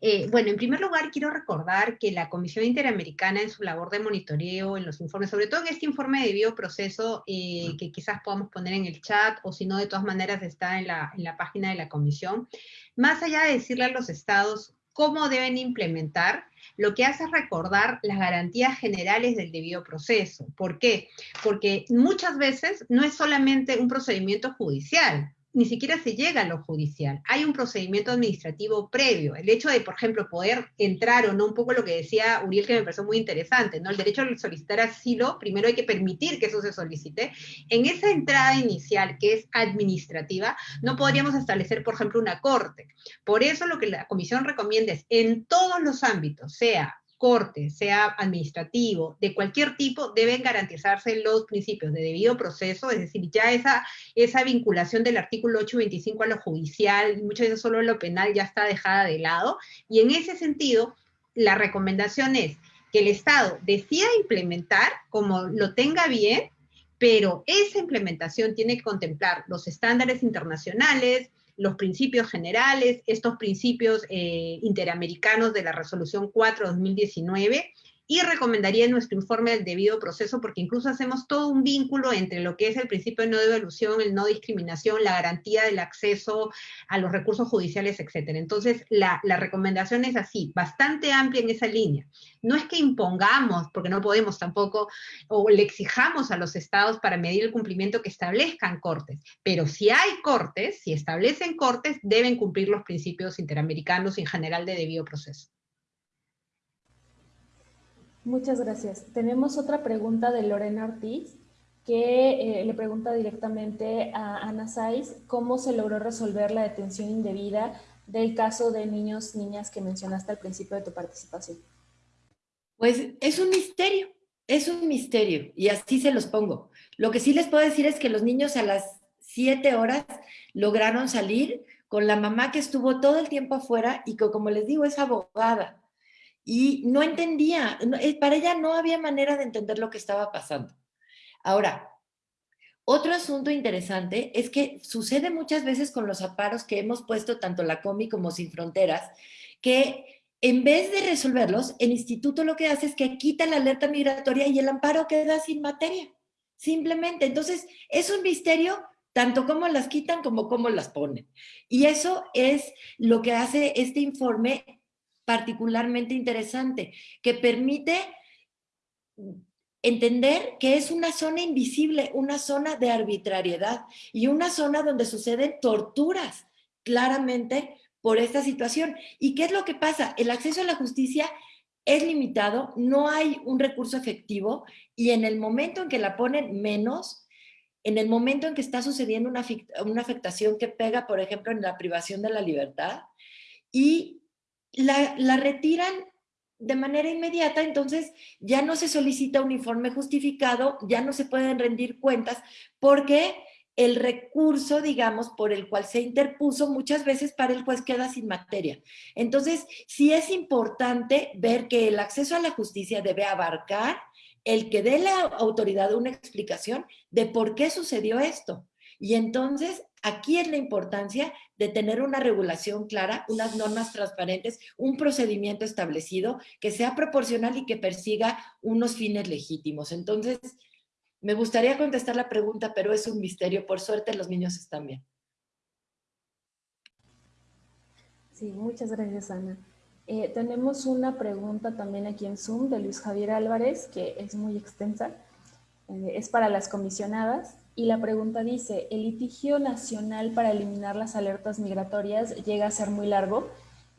Eh, bueno, en primer lugar, quiero recordar que la Comisión Interamericana en su labor de monitoreo, en los informes, sobre todo en este informe de bioproceso, eh, que quizás podamos poner en el chat, o si no, de todas maneras está en la, en la página de la Comisión, más allá de decirle a los estados cómo deben implementar, lo que hace es recordar las garantías generales del debido proceso. ¿Por qué? Porque muchas veces no es solamente un procedimiento judicial, ni siquiera se llega a lo judicial. Hay un procedimiento administrativo previo. El hecho de, por ejemplo, poder entrar o no, un poco lo que decía Uriel, que me pareció muy interesante, ¿no? El derecho a solicitar asilo, primero hay que permitir que eso se solicite. En esa entrada inicial, que es administrativa, no podríamos establecer, por ejemplo, una corte. Por eso lo que la comisión recomienda es, en todos los ámbitos, sea corte, sea administrativo, de cualquier tipo, deben garantizarse los principios de debido proceso, es decir, ya esa, esa vinculación del artículo 825 a lo judicial, muchas veces solo lo penal ya está dejada de lado, y en ese sentido, la recomendación es que el Estado decida implementar como lo tenga bien, pero esa implementación tiene que contemplar los estándares internacionales, los principios generales, estos principios eh, interamericanos de la Resolución 4-2019 y recomendaría en nuestro informe el debido proceso porque incluso hacemos todo un vínculo entre lo que es el principio de no devolución, el no discriminación, la garantía del acceso a los recursos judiciales, etc. Entonces, la, la recomendación es así, bastante amplia en esa línea. No es que impongamos, porque no podemos tampoco, o le exijamos a los estados para medir el cumplimiento que establezcan cortes, pero si hay cortes, si establecen cortes, deben cumplir los principios interamericanos y en general de debido proceso. Muchas gracias. Tenemos otra pregunta de Lorena Ortiz, que eh, le pregunta directamente a Ana Saiz cómo se logró resolver la detención indebida del caso de niños, niñas que mencionaste al principio de tu participación. Pues es un misterio, es un misterio, y así se los pongo. Lo que sí les puedo decir es que los niños a las siete horas lograron salir con la mamá que estuvo todo el tiempo afuera y que, como les digo, es abogada y no entendía, eh, para ella no había manera de entender lo que estaba pasando. Ahora, otro asunto interesante es que sucede muchas veces con los aparos que hemos puesto tanto la COMI como Sin Fronteras, que en vez de resolverlos, el instituto lo que hace es que quita la alerta migratoria y el amparo queda sin materia. Simplemente. Entonces, es un misterio tanto cómo las quitan como cómo las ponen. Y eso es lo que hace este informe particularmente interesante, que permite entender que es una zona invisible, una zona de arbitrariedad y una zona donde suceden torturas claramente por esta situación. ¿Y qué es lo que pasa? El acceso a la justicia es limitado, no hay un recurso efectivo y en el momento en que la ponen menos, en el momento en que está sucediendo una, una afectación que pega, por ejemplo, en la privación de la libertad, y la, retiran de manera inmediata, entonces ya no se solicita un informe justificado, ya no se pueden rendir cuentas, porque el recurso, digamos, por el cual se interpuso muchas veces para el juez queda sin materia. Entonces, sí es importante ver que el acceso a la justicia debe abarcar el que dé la autoridad una explicación de por qué sucedió esto. Y entonces Aquí es la importancia de tener una regulación clara, unas normas transparentes, un procedimiento establecido que sea proporcional y que persiga unos fines legítimos. Entonces, me gustaría contestar la pregunta, pero es un misterio. Por suerte, los niños están bien. Sí, muchas gracias, Ana. Eh, tenemos una pregunta también aquí en Zoom de Luis Javier Álvarez, que es muy extensa. Eh, es para las comisionadas. Y la pregunta dice, ¿el litigio nacional para eliminar las alertas migratorias llega a ser muy largo?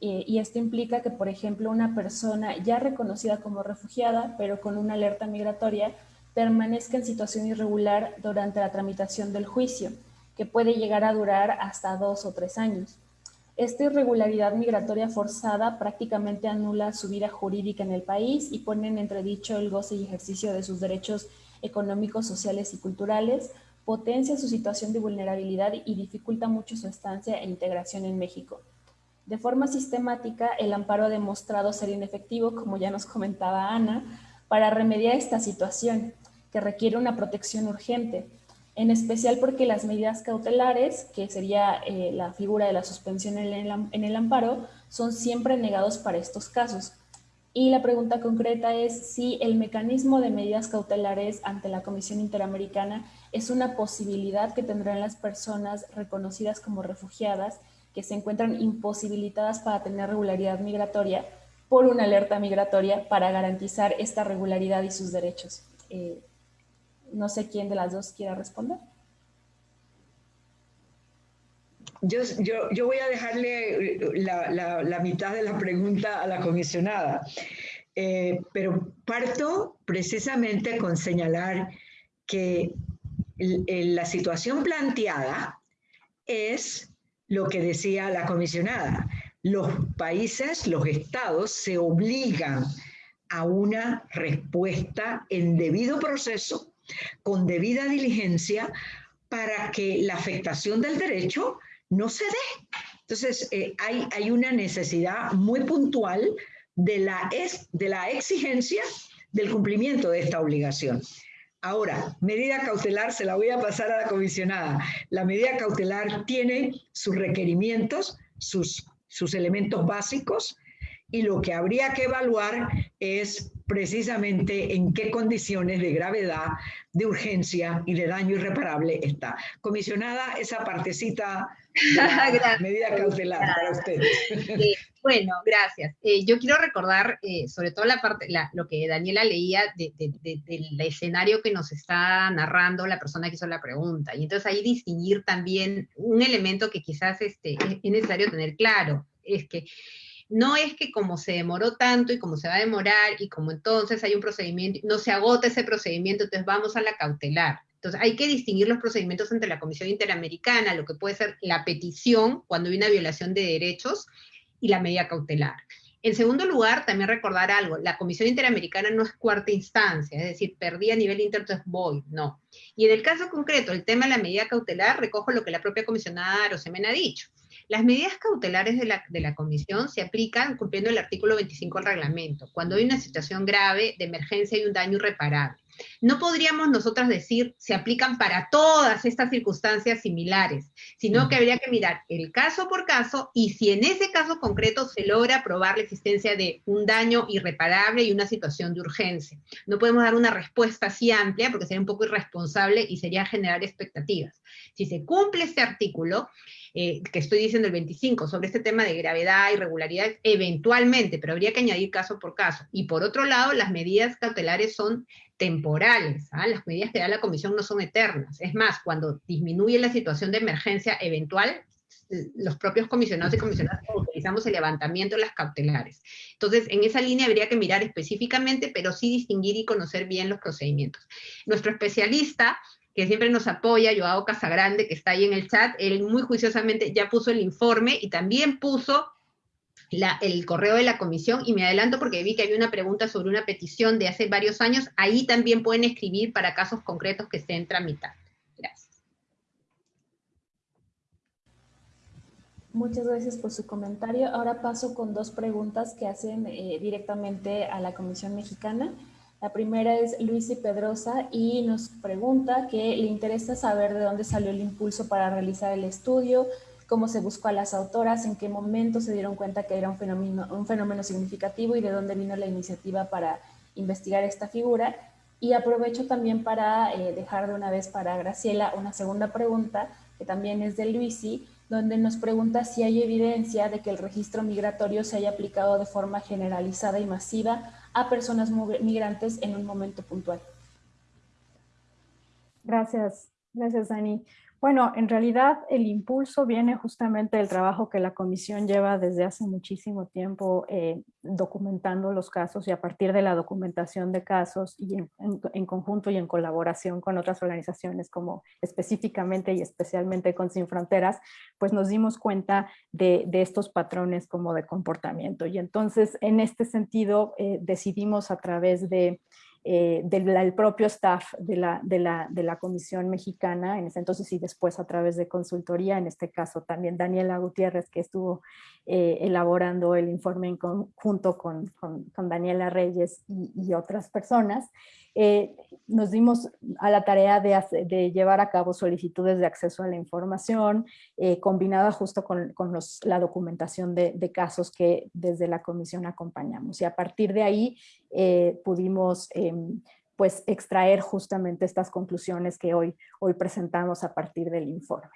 Eh, y esto implica que, por ejemplo, una persona ya reconocida como refugiada, pero con una alerta migratoria, permanezca en situación irregular durante la tramitación del juicio, que puede llegar a durar hasta dos o tres años. Esta irregularidad migratoria forzada prácticamente anula su vida jurídica en el país y pone en entredicho el goce y ejercicio de sus derechos económicos, sociales y culturales, potencia su situación de vulnerabilidad y dificulta mucho su estancia e integración en México. De forma sistemática, el amparo ha demostrado ser inefectivo, como ya nos comentaba Ana, para remediar esta situación que requiere una protección urgente, en especial porque las medidas cautelares, que sería eh, la figura de la suspensión en el, en el amparo, son siempre negados para estos casos. Y la pregunta concreta es si el mecanismo de medidas cautelares ante la Comisión Interamericana es una posibilidad que tendrán las personas reconocidas como refugiadas que se encuentran imposibilitadas para tener regularidad migratoria por una alerta migratoria para garantizar esta regularidad y sus derechos. Eh, no sé quién de las dos quiera responder. Yo, yo, voy a dejarle la, mitad de la pregunta a la comisionada, eh, pero parto precisamente con señalar que la situación planteada es lo que decía la comisionada. Los países, los estados se obligan a una respuesta en debido proceso, con debida diligencia, para que la afectación del derecho no se dé. Entonces, eh, hay, hay, una necesidad muy puntual de la, de la exigencia del cumplimiento de esta obligación. Ahora, medida cautelar, se la voy a pasar a la comisionada. La medida cautelar tiene sus requerimientos, sus, sus elementos básicos, y lo que habría que evaluar es precisamente en qué condiciones de gravedad, de urgencia y de daño irreparable está. Comisionada, esa partecita medida cautelar para ustedes. bueno, gracias. Eh, yo quiero recordar eh, sobre todo la parte, lo que Daniela leía del escenario que nos está narrando la persona que hizo la pregunta. Y entonces ahí distinguir también un elemento que quizás este, es necesario tener claro, es que no es que como se demoró tanto y como se va a demorar y como entonces hay un procedimiento, no se agota ese procedimiento, entonces vamos a la cautelar. Entonces hay que distinguir los procedimientos entre la Comisión Interamericana, lo que puede ser la petición cuando hay una violación de derechos y la medida cautelar. En segundo lugar, también recordar algo, la Comisión Interamericana no es cuarta instancia, es decir, perdí a nivel inter, entonces voy, no. Y en el caso concreto, el tema de la medida cautelar, recojo lo que la propia comisionada Rosemena ha dicho. Las medidas cautelares de la, de la, comisión se aplican cumpliendo el artículo 25 del reglamento, cuando hay una situación grave de emergencia y un daño irreparable. No podríamos nosotras decir se aplican para todas estas circunstancias similares, sino que habría que mirar el caso por caso y si en ese caso concreto se logra probar la existencia de un daño irreparable y una situación de urgencia. No podemos dar una respuesta así amplia porque sería un poco irresponsable y sería generar expectativas. Si se cumple este artículo, eh, que estoy diciendo el 25, sobre este tema de gravedad, irregularidad, eventualmente, pero habría que añadir caso por caso. Y por otro lado, las medidas cautelares son temporales. ¿ah? Las medidas que da la comisión no son eternas. Es más, cuando disminuye la situación de emergencia eventual, los propios comisionados y comisionadas utilizamos el levantamiento de las cautelares. Entonces, en esa línea habría que mirar específicamente, pero sí distinguir y conocer bien los procedimientos. Nuestro especialista, que siempre nos apoya, Joao Casagrande, que está ahí en el chat, él muy juiciosamente ya puso el informe y también puso el correo de la comisión y me adelanto porque vi que había una pregunta sobre una petición de hace varios años, ahí también pueden escribir para casos concretos que estén tramitando. Gracias. Muchas gracias por su comentario. Ahora paso con dos preguntas que hacen eh, directamente a la Comisión Mexicana. La primera es Luis y Pedrosa y nos pregunta que le interesa saber de dónde salió el impulso para realizar el estudio, cómo se buscó a las autoras, en qué momento se dieron cuenta que era un fenómeno, un fenómeno significativo y de dónde vino la iniciativa para investigar esta figura. Y aprovecho también para eh, dejar de una vez para Graciela una segunda pregunta, que también es de Luisi, donde nos pregunta si hay evidencia de que el registro migratorio se haya aplicado de forma generalizada y masiva a personas migrantes en un momento puntual. Gracias, gracias Dani. Bueno, en realidad el impulso viene justamente del trabajo que la comisión lleva desde hace muchísimo tiempo eh, documentando los casos y a partir de la documentación de casos y en, conjunto y en colaboración con otras organizaciones como específicamente y especialmente con Sin Fronteras, pues nos dimos cuenta de, estos patrones como de comportamiento. Y entonces en este sentido eh, decidimos a través de eh, del, propio staff de la, de, la, de la, Comisión Mexicana, en ese entonces y después a través de consultoría, en este caso también Daniela Gutiérrez, que estuvo eh, elaborando el informe en conjunto con, con, Daniela Reyes y, otras personas, eh, nos dimos a la tarea de, llevar a cabo solicitudes de acceso a la información, combinada justo con, con los, la documentación de, casos que desde la comisión acompañamos. Y a partir de ahí pudimos Em, pues extraer justamente estas conclusiones que hoy, hoy presentamos a partir del informe.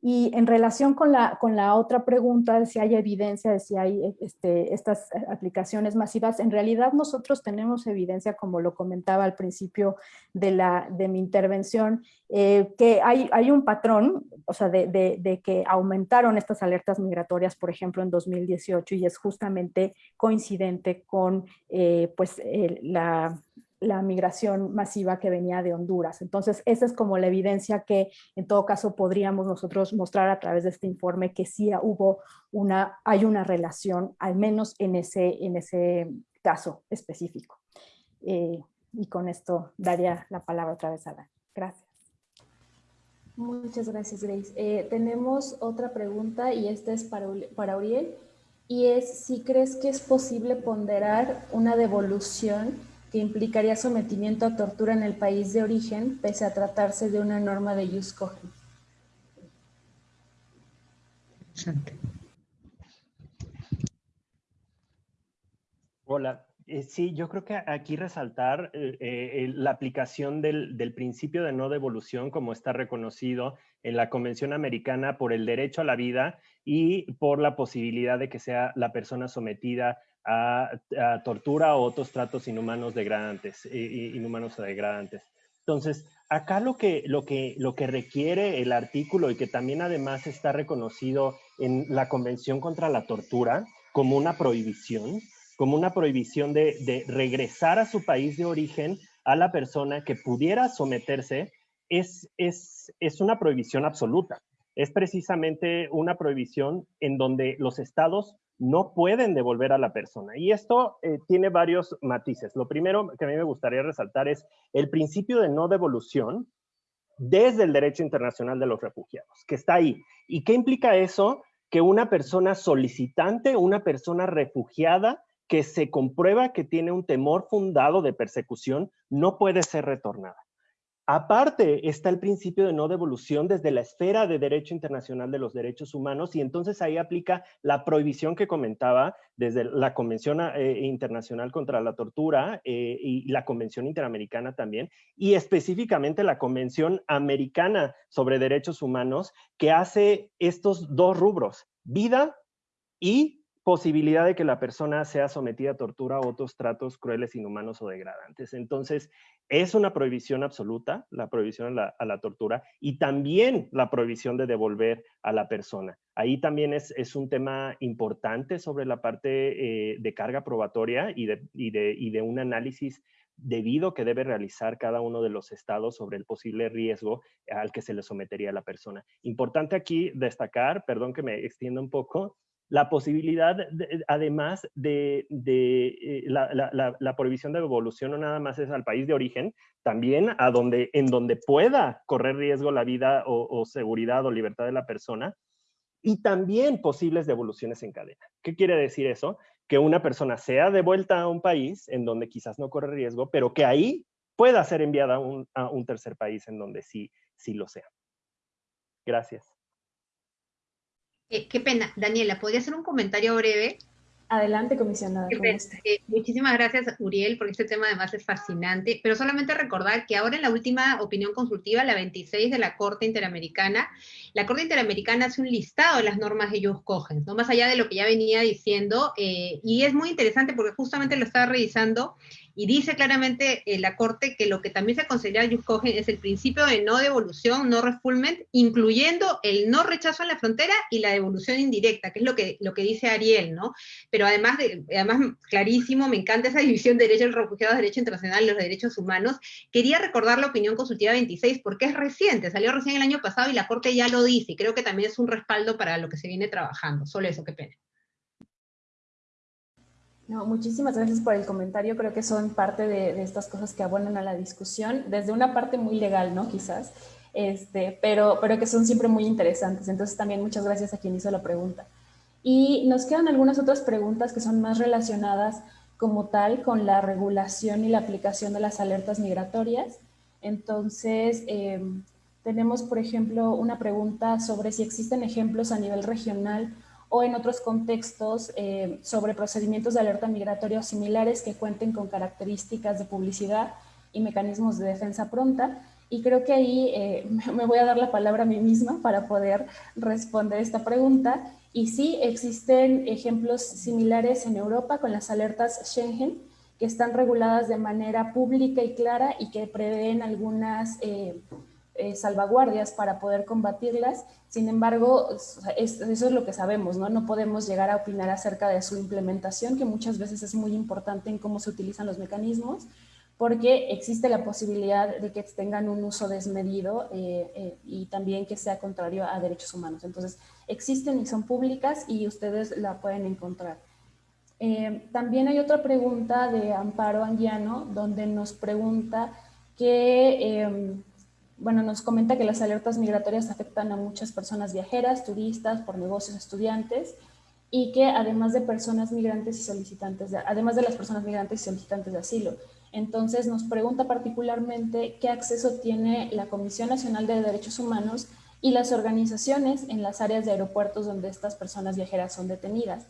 Y en relación con la, con la otra pregunta si hay evidencia de si hay este, estas aplicaciones masivas, en realidad nosotros tenemos evidencia, como lo comentaba al principio de, la, de mi intervención, eh, que hay, hay un patrón, o sea, de, de, que aumentaron estas alertas migratorias, por ejemplo, en 2018, y es justamente coincidente con eh, pues, la la migración masiva que venía de Honduras. Entonces, esa es como la evidencia que en todo caso podríamos nosotros mostrar a través de este informe que sí hubo una, hay una relación, al menos en ese, en ese caso específico. Eh, y con esto daría la palabra otra vez a Dani. Gracias. Muchas gracias, Grace. Eh, tenemos otra pregunta y esta es para, para Uriel y es si crees que es posible ponderar una devolución que implicaría sometimiento a tortura en el país de origen, pese a tratarse de una norma de jus cogens. Hola, eh, sí, yo creo que aquí resaltar eh, eh, la aplicación del, del, principio de no devolución como está reconocido en la Convención Americana por el derecho a la vida y por la posibilidad de que sea la persona sometida a, tortura o otros tratos inhumanos degradantes, inhumanos degradantes. Entonces, acá lo que, lo, que, lo que requiere el artículo y que también además está reconocido en la Convención contra la Tortura como una prohibición, como una prohibición de, de regresar a su país de origen a la persona que pudiera someterse, es, es, es una prohibición absoluta. Es precisamente una prohibición en donde los estados no pueden devolver a la persona. Y esto eh, tiene varios matices. Lo primero que a mí me gustaría resaltar es el principio de no devolución desde el derecho internacional de los refugiados, que está ahí. ¿Y qué implica eso? Que una persona solicitante, una persona refugiada, que se comprueba que tiene un temor fundado de persecución, no puede ser retornada. Aparte está el principio de no devolución desde la esfera de derecho internacional de los derechos humanos y entonces ahí aplica la prohibición que comentaba desde la Convención eh, Internacional contra la Tortura eh, y la Convención Interamericana también y específicamente la Convención Americana sobre Derechos Humanos que hace estos dos rubros, vida y posibilidad de que la persona sea sometida a tortura o otros tratos crueles, inhumanos o degradantes. Entonces, es una prohibición absoluta, la prohibición a la, tortura, y también la prohibición de devolver a la persona. Ahí también es, un tema importante sobre la parte eh, de carga probatoria y de, y, de, un análisis debido que debe realizar cada uno de los estados sobre el posible riesgo al que se le sometería la persona. Importante aquí destacar, perdón que me extienda un poco, la posibilidad, además de, eh, la, prohibición de devolución, no nada más es al país de origen, también a donde, en donde pueda correr riesgo la vida o, seguridad o libertad de la persona, y también posibles devoluciones en cadena. ¿Qué quiere decir eso? Que una persona sea devuelta a un país en donde quizás no corre riesgo, pero que ahí pueda ser enviada a un, a un tercer país en donde sí, sí lo sea. Gracias. Eh, qué pena. Daniela, ¿podría hacer un comentario breve? Adelante, comisionada. Eh, muchísimas gracias, Uriel, porque este tema además es fascinante, pero solamente recordar que ahora en la última opinión consultiva, la 26 de la Corte Interamericana, la Corte Interamericana hace un listado de las normas de ellos cogen, no más allá de lo que ya venía diciendo, eh, y es muy interesante porque justamente lo estaba revisando y dice claramente eh, la Corte que lo que también se considera Yuskogen es el principio de no devolución, no refoulement, incluyendo el no rechazo a la frontera y la devolución indirecta, que es lo que, lo que dice Ariel, ¿no? Pero además, de, además, clarísimo, me encanta esa división de derechos refugiados, derecho internacional y los derechos humanos. Quería recordar la opinión consultiva 26 porque es reciente, salió recién el año pasado y la Corte ya lo dice, y creo que también es un respaldo para lo que se viene trabajando. Solo eso, qué pena. No, muchísimas gracias por el comentario. Creo que son parte de, estas cosas que abonan a la discusión, desde una parte muy legal, ¿no? Quizás, este, pero, pero que son siempre muy interesantes. Entonces también muchas gracias a quien hizo la pregunta. Y nos quedan algunas otras preguntas que son más relacionadas como tal con la regulación y la aplicación de las alertas migratorias. Entonces, em, tenemos, por ejemplo, una pregunta sobre si existen ejemplos a nivel regional o en otros contextos eh, sobre procedimientos de alerta migratoria similares que cuenten con características de publicidad y mecanismos de defensa pronta. Y creo que ahí eh, me voy a dar la palabra a mí misma para poder responder esta pregunta. Y sí, existen ejemplos similares en Europa con las alertas Schengen, que están reguladas de manera pública y clara y que prevén algunas eh, eh, salvaguardias para poder combatirlas. Sin embargo, eso es lo que sabemos, ¿no? No podemos llegar a opinar acerca de su implementación, que muchas veces es muy importante en cómo se utilizan los mecanismos, porque existe la posibilidad de que tengan un uso desmedido eh, eh, y también que sea contrario a derechos humanos. Entonces, existen y son públicas y ustedes la pueden encontrar. también hay otra pregunta de Amparo Anguiano, donde nos pregunta que em, bueno, nos comenta que las alertas migratorias afectan a muchas personas viajeras, turistas, por negocios, estudiantes, y que además de personas migrantes y solicitantes, de, además de las personas migrantes y solicitantes de asilo. Entonces nos pregunta particularmente qué acceso tiene la Comisión Nacional de Derechos Humanos y las organizaciones en las áreas de aeropuertos donde estas personas viajeras son detenidas.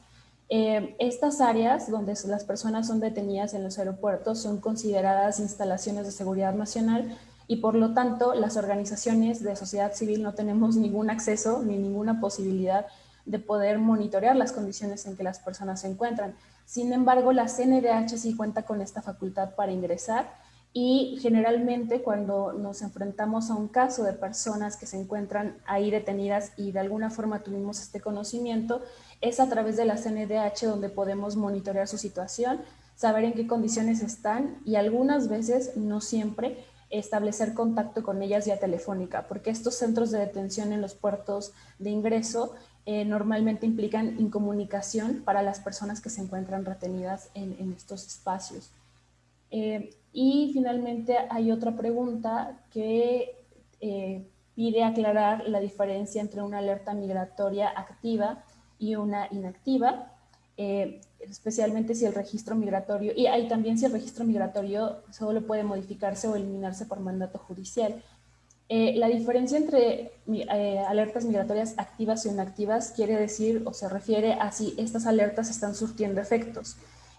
Eh, estas áreas donde las personas son detenidas en los aeropuertos son consideradas instalaciones de seguridad nacional y por lo tanto las organizaciones de sociedad civil no tenemos ningún acceso ni ninguna posibilidad de poder monitorear las condiciones en que las personas se encuentran. Sin embargo, la CNDH sí cuenta con esta facultad para ingresar y generalmente cuando nos enfrentamos a un caso de personas que se encuentran ahí detenidas y de alguna forma tuvimos este conocimiento, es a través de la CNDH donde podemos monitorear su situación, saber en qué condiciones están y algunas veces, no siempre, establecer contacto con ellas vía telefónica, porque estos centros de detención en los puertos de ingreso eh, normalmente implican incomunicación para las personas que se encuentran retenidas en, estos espacios. Eh, y finalmente hay otra pregunta que eh, pide aclarar la diferencia entre una alerta migratoria activa y una inactiva especialmente si el registro migratorio, y hay también si el registro migratorio solo puede modificarse o eliminarse por mandato judicial. Eh, la diferencia entre eh, alertas migratorias activas y inactivas quiere decir o se refiere a si estas alertas están surtiendo efectos.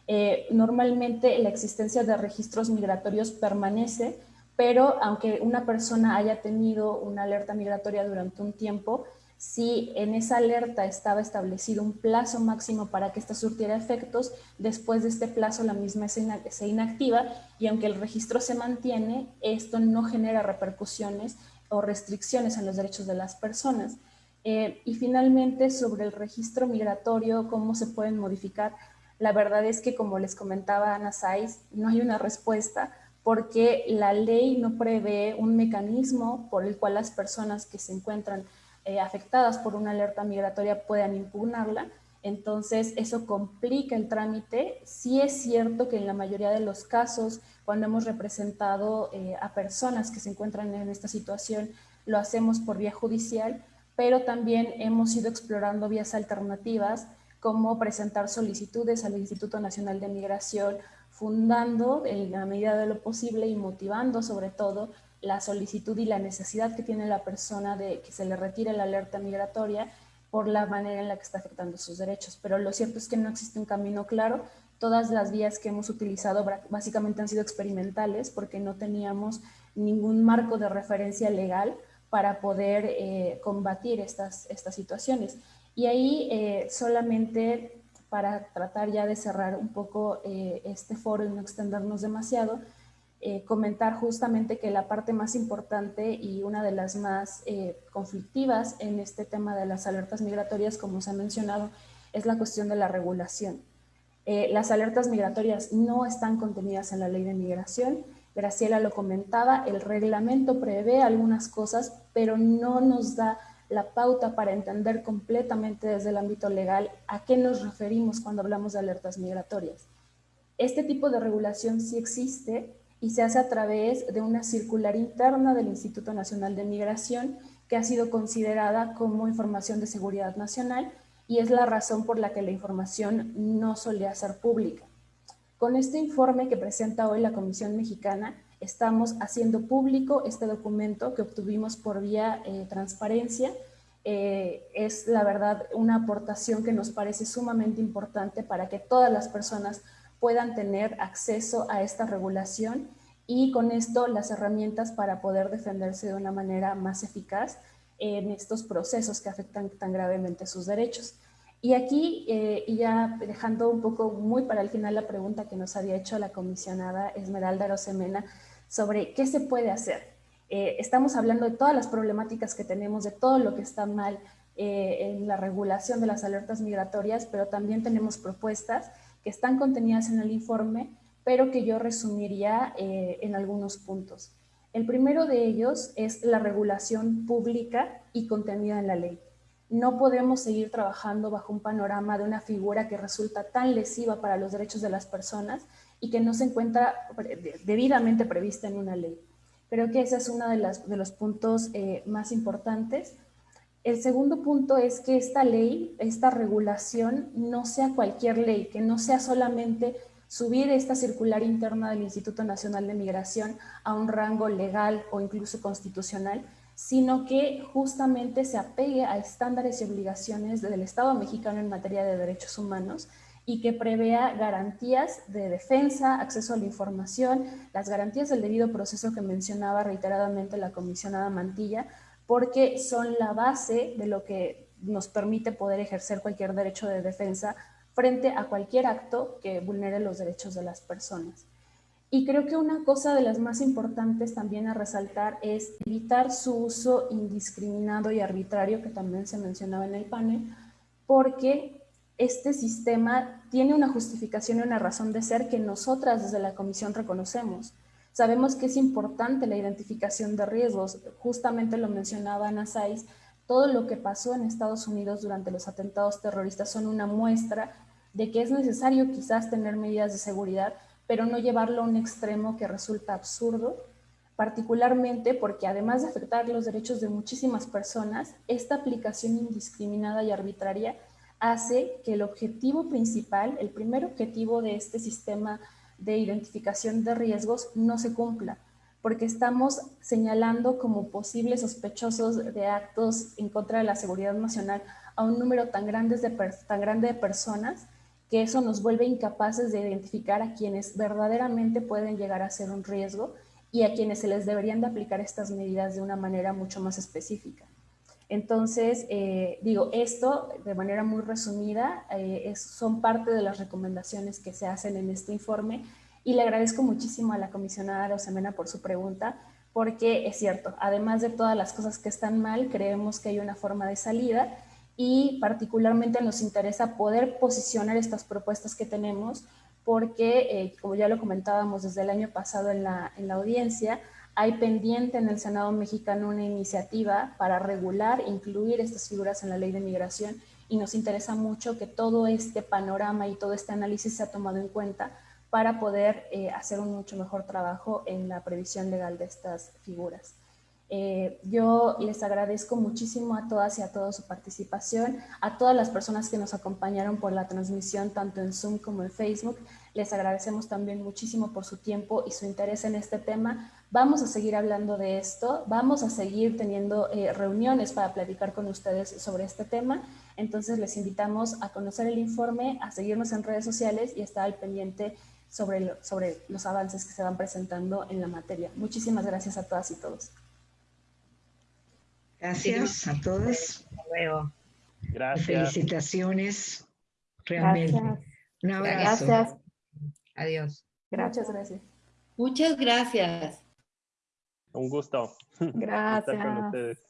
Eh, normalmente la existencia de registros migratorios permanece, pero aunque una persona haya tenido una alerta migratoria durante un tiempo, si en esa alerta estaba establecido un plazo máximo para que ésta surtiera efectos, después de este plazo la misma se inactiva y aunque el registro se mantiene, esto no genera repercusiones o restricciones en los derechos de las personas. Eh, y finalmente, sobre el registro migratorio, cómo se pueden modificar, la verdad es que, como les comentaba Ana Saiz, no hay una respuesta porque la ley no prevé un mecanismo por el cual las personas que se encuentran eh, afectadas por una alerta migratoria puedan impugnarla. Entonces, eso complica el trámite. Sí es cierto que en la mayoría de los casos, cuando hemos representado eh, a personas que se encuentran en esta situación, lo hacemos por vía judicial, pero también hemos ido explorando vías alternativas, como presentar solicitudes al Instituto Nacional de Migración, fundando en la medida de lo posible y motivando sobre todo la solicitud y la necesidad que tiene la persona de que se le retire la alerta migratoria por la manera en la que está afectando sus derechos. Pero lo cierto es que no existe un camino claro. Todas las vías que hemos utilizado básicamente han sido experimentales porque no teníamos ningún marco de referencia legal para poder eh, combatir estas, estas situaciones. Y ahí eh, solamente para tratar ya de cerrar un poco eh, este foro y no extendernos demasiado, eh, comentar justamente que la parte más importante y una de las más eh, conflictivas en este tema de las alertas migratorias, como se ha mencionado, es la cuestión de la regulación. Eh, las alertas migratorias no están contenidas en la ley de migración. Graciela lo comentaba, el reglamento prevé algunas cosas, pero no nos da la pauta para entender completamente desde el ámbito legal a qué nos referimos cuando hablamos de alertas migratorias. Este tipo de regulación sí existe y se hace a través de una circular interna del Instituto Nacional de Migración que ha sido considerada como información de seguridad nacional y es la razón por la que la información no solía ser pública. Con este informe que presenta hoy la Comisión Mexicana, estamos haciendo público este documento que obtuvimos por vía eh, transparencia. Eh, es la verdad una aportación que nos parece sumamente importante para que todas las personas puedan tener acceso a esta regulación y con esto las herramientas para poder defenderse de una manera más eficaz en estos procesos que afectan tan gravemente sus derechos. Y aquí, eh, y ya dejando un poco muy para el final la pregunta que nos había hecho la comisionada Esmeralda Rosemena sobre qué se puede hacer. Eh, estamos hablando de todas las problemáticas que tenemos, de todo lo que está mal eh, en la regulación de las alertas migratorias, pero también tenemos propuestas que están contenidas en el informe pero que yo resumiría eh, en algunos puntos. El primero de ellos es la regulación pública y contenida en la ley. No podemos seguir trabajando bajo un panorama de una figura que resulta tan lesiva para los derechos de las personas y que no se encuentra debidamente prevista en una ley. Creo que ese es uno de, los puntos eh, más importantes. El segundo punto es que esta ley, esta regulación, no sea cualquier ley, que no sea solamente subir esta circular interna del Instituto Nacional de Migración a un rango legal o incluso constitucional, sino que justamente se apegue a estándares y obligaciones del Estado mexicano en materia de derechos humanos y que prevea garantías de defensa, acceso a la información, las garantías del debido proceso que mencionaba reiteradamente la comisionada Mantilla, porque son la base de lo que nos permite poder ejercer cualquier derecho de defensa frente a cualquier acto que vulnere los derechos de las personas. Y creo que una cosa de las más importantes también a resaltar es evitar su uso indiscriminado y arbitrario, que también se mencionaba en el panel, porque este sistema tiene una justificación y una razón de ser que nosotras desde la Comisión reconocemos. Sabemos que es importante la identificación de riesgos, justamente lo mencionaba Ana Saiz, todo lo que pasó en Estados Unidos durante los atentados terroristas son una muestra de que es necesario quizás tener medidas de seguridad, pero no llevarlo a un extremo que resulta absurdo, particularmente porque además de afectar los derechos de muchísimas personas, esta aplicación indiscriminada y arbitraria hace que el objetivo principal, el primer objetivo de este sistema de identificación de riesgos no se cumpla, porque estamos señalando como posibles sospechosos de actos en contra de la seguridad nacional a un número tan grande de, personas que eso nos vuelve incapaces de identificar a quienes verdaderamente pueden llegar a ser un riesgo y a quienes se les deberían de aplicar estas medidas de una manera mucho más específica. Entonces, eh, digo, esto de manera muy resumida eh, son parte de las recomendaciones que se hacen en este informe y le agradezco muchísimo a la comisionada Rosemena por su pregunta, porque es cierto, además de todas las cosas que están mal, creemos que hay una forma de salida y particularmente nos interesa poder posicionar estas propuestas que tenemos porque, eh, como ya lo comentábamos desde el año pasado en la, en la audiencia, hay pendiente en el Senado mexicano una iniciativa para regular incluir estas figuras en la ley de migración y nos interesa mucho que todo este panorama y todo este análisis sea tomado en cuenta para poder eh, hacer un mucho mejor trabajo en la previsión legal de estas figuras. Eh, yo les agradezco muchísimo a todas y a todos su participación, a todas las personas que nos acompañaron por la transmisión tanto en Zoom como en Facebook. Les agradecemos también muchísimo por su tiempo y su interés en este tema. Vamos a seguir hablando de esto, vamos a seguir teniendo eh, reuniones para platicar con ustedes sobre este tema. Entonces les invitamos a conocer el informe, a seguirnos en redes sociales y estar al pendiente sobre, sobre los avances que se van presentando en la materia. Muchísimas gracias a todas y todos. Gracias a todos. Hasta luego. Gracias. Felicitaciones. Realmente. Gracias. Un abrazo. Gracias. Adiós. Muchas gracias. Muchas gracias. Un gusto Gracias. estar con ustedes.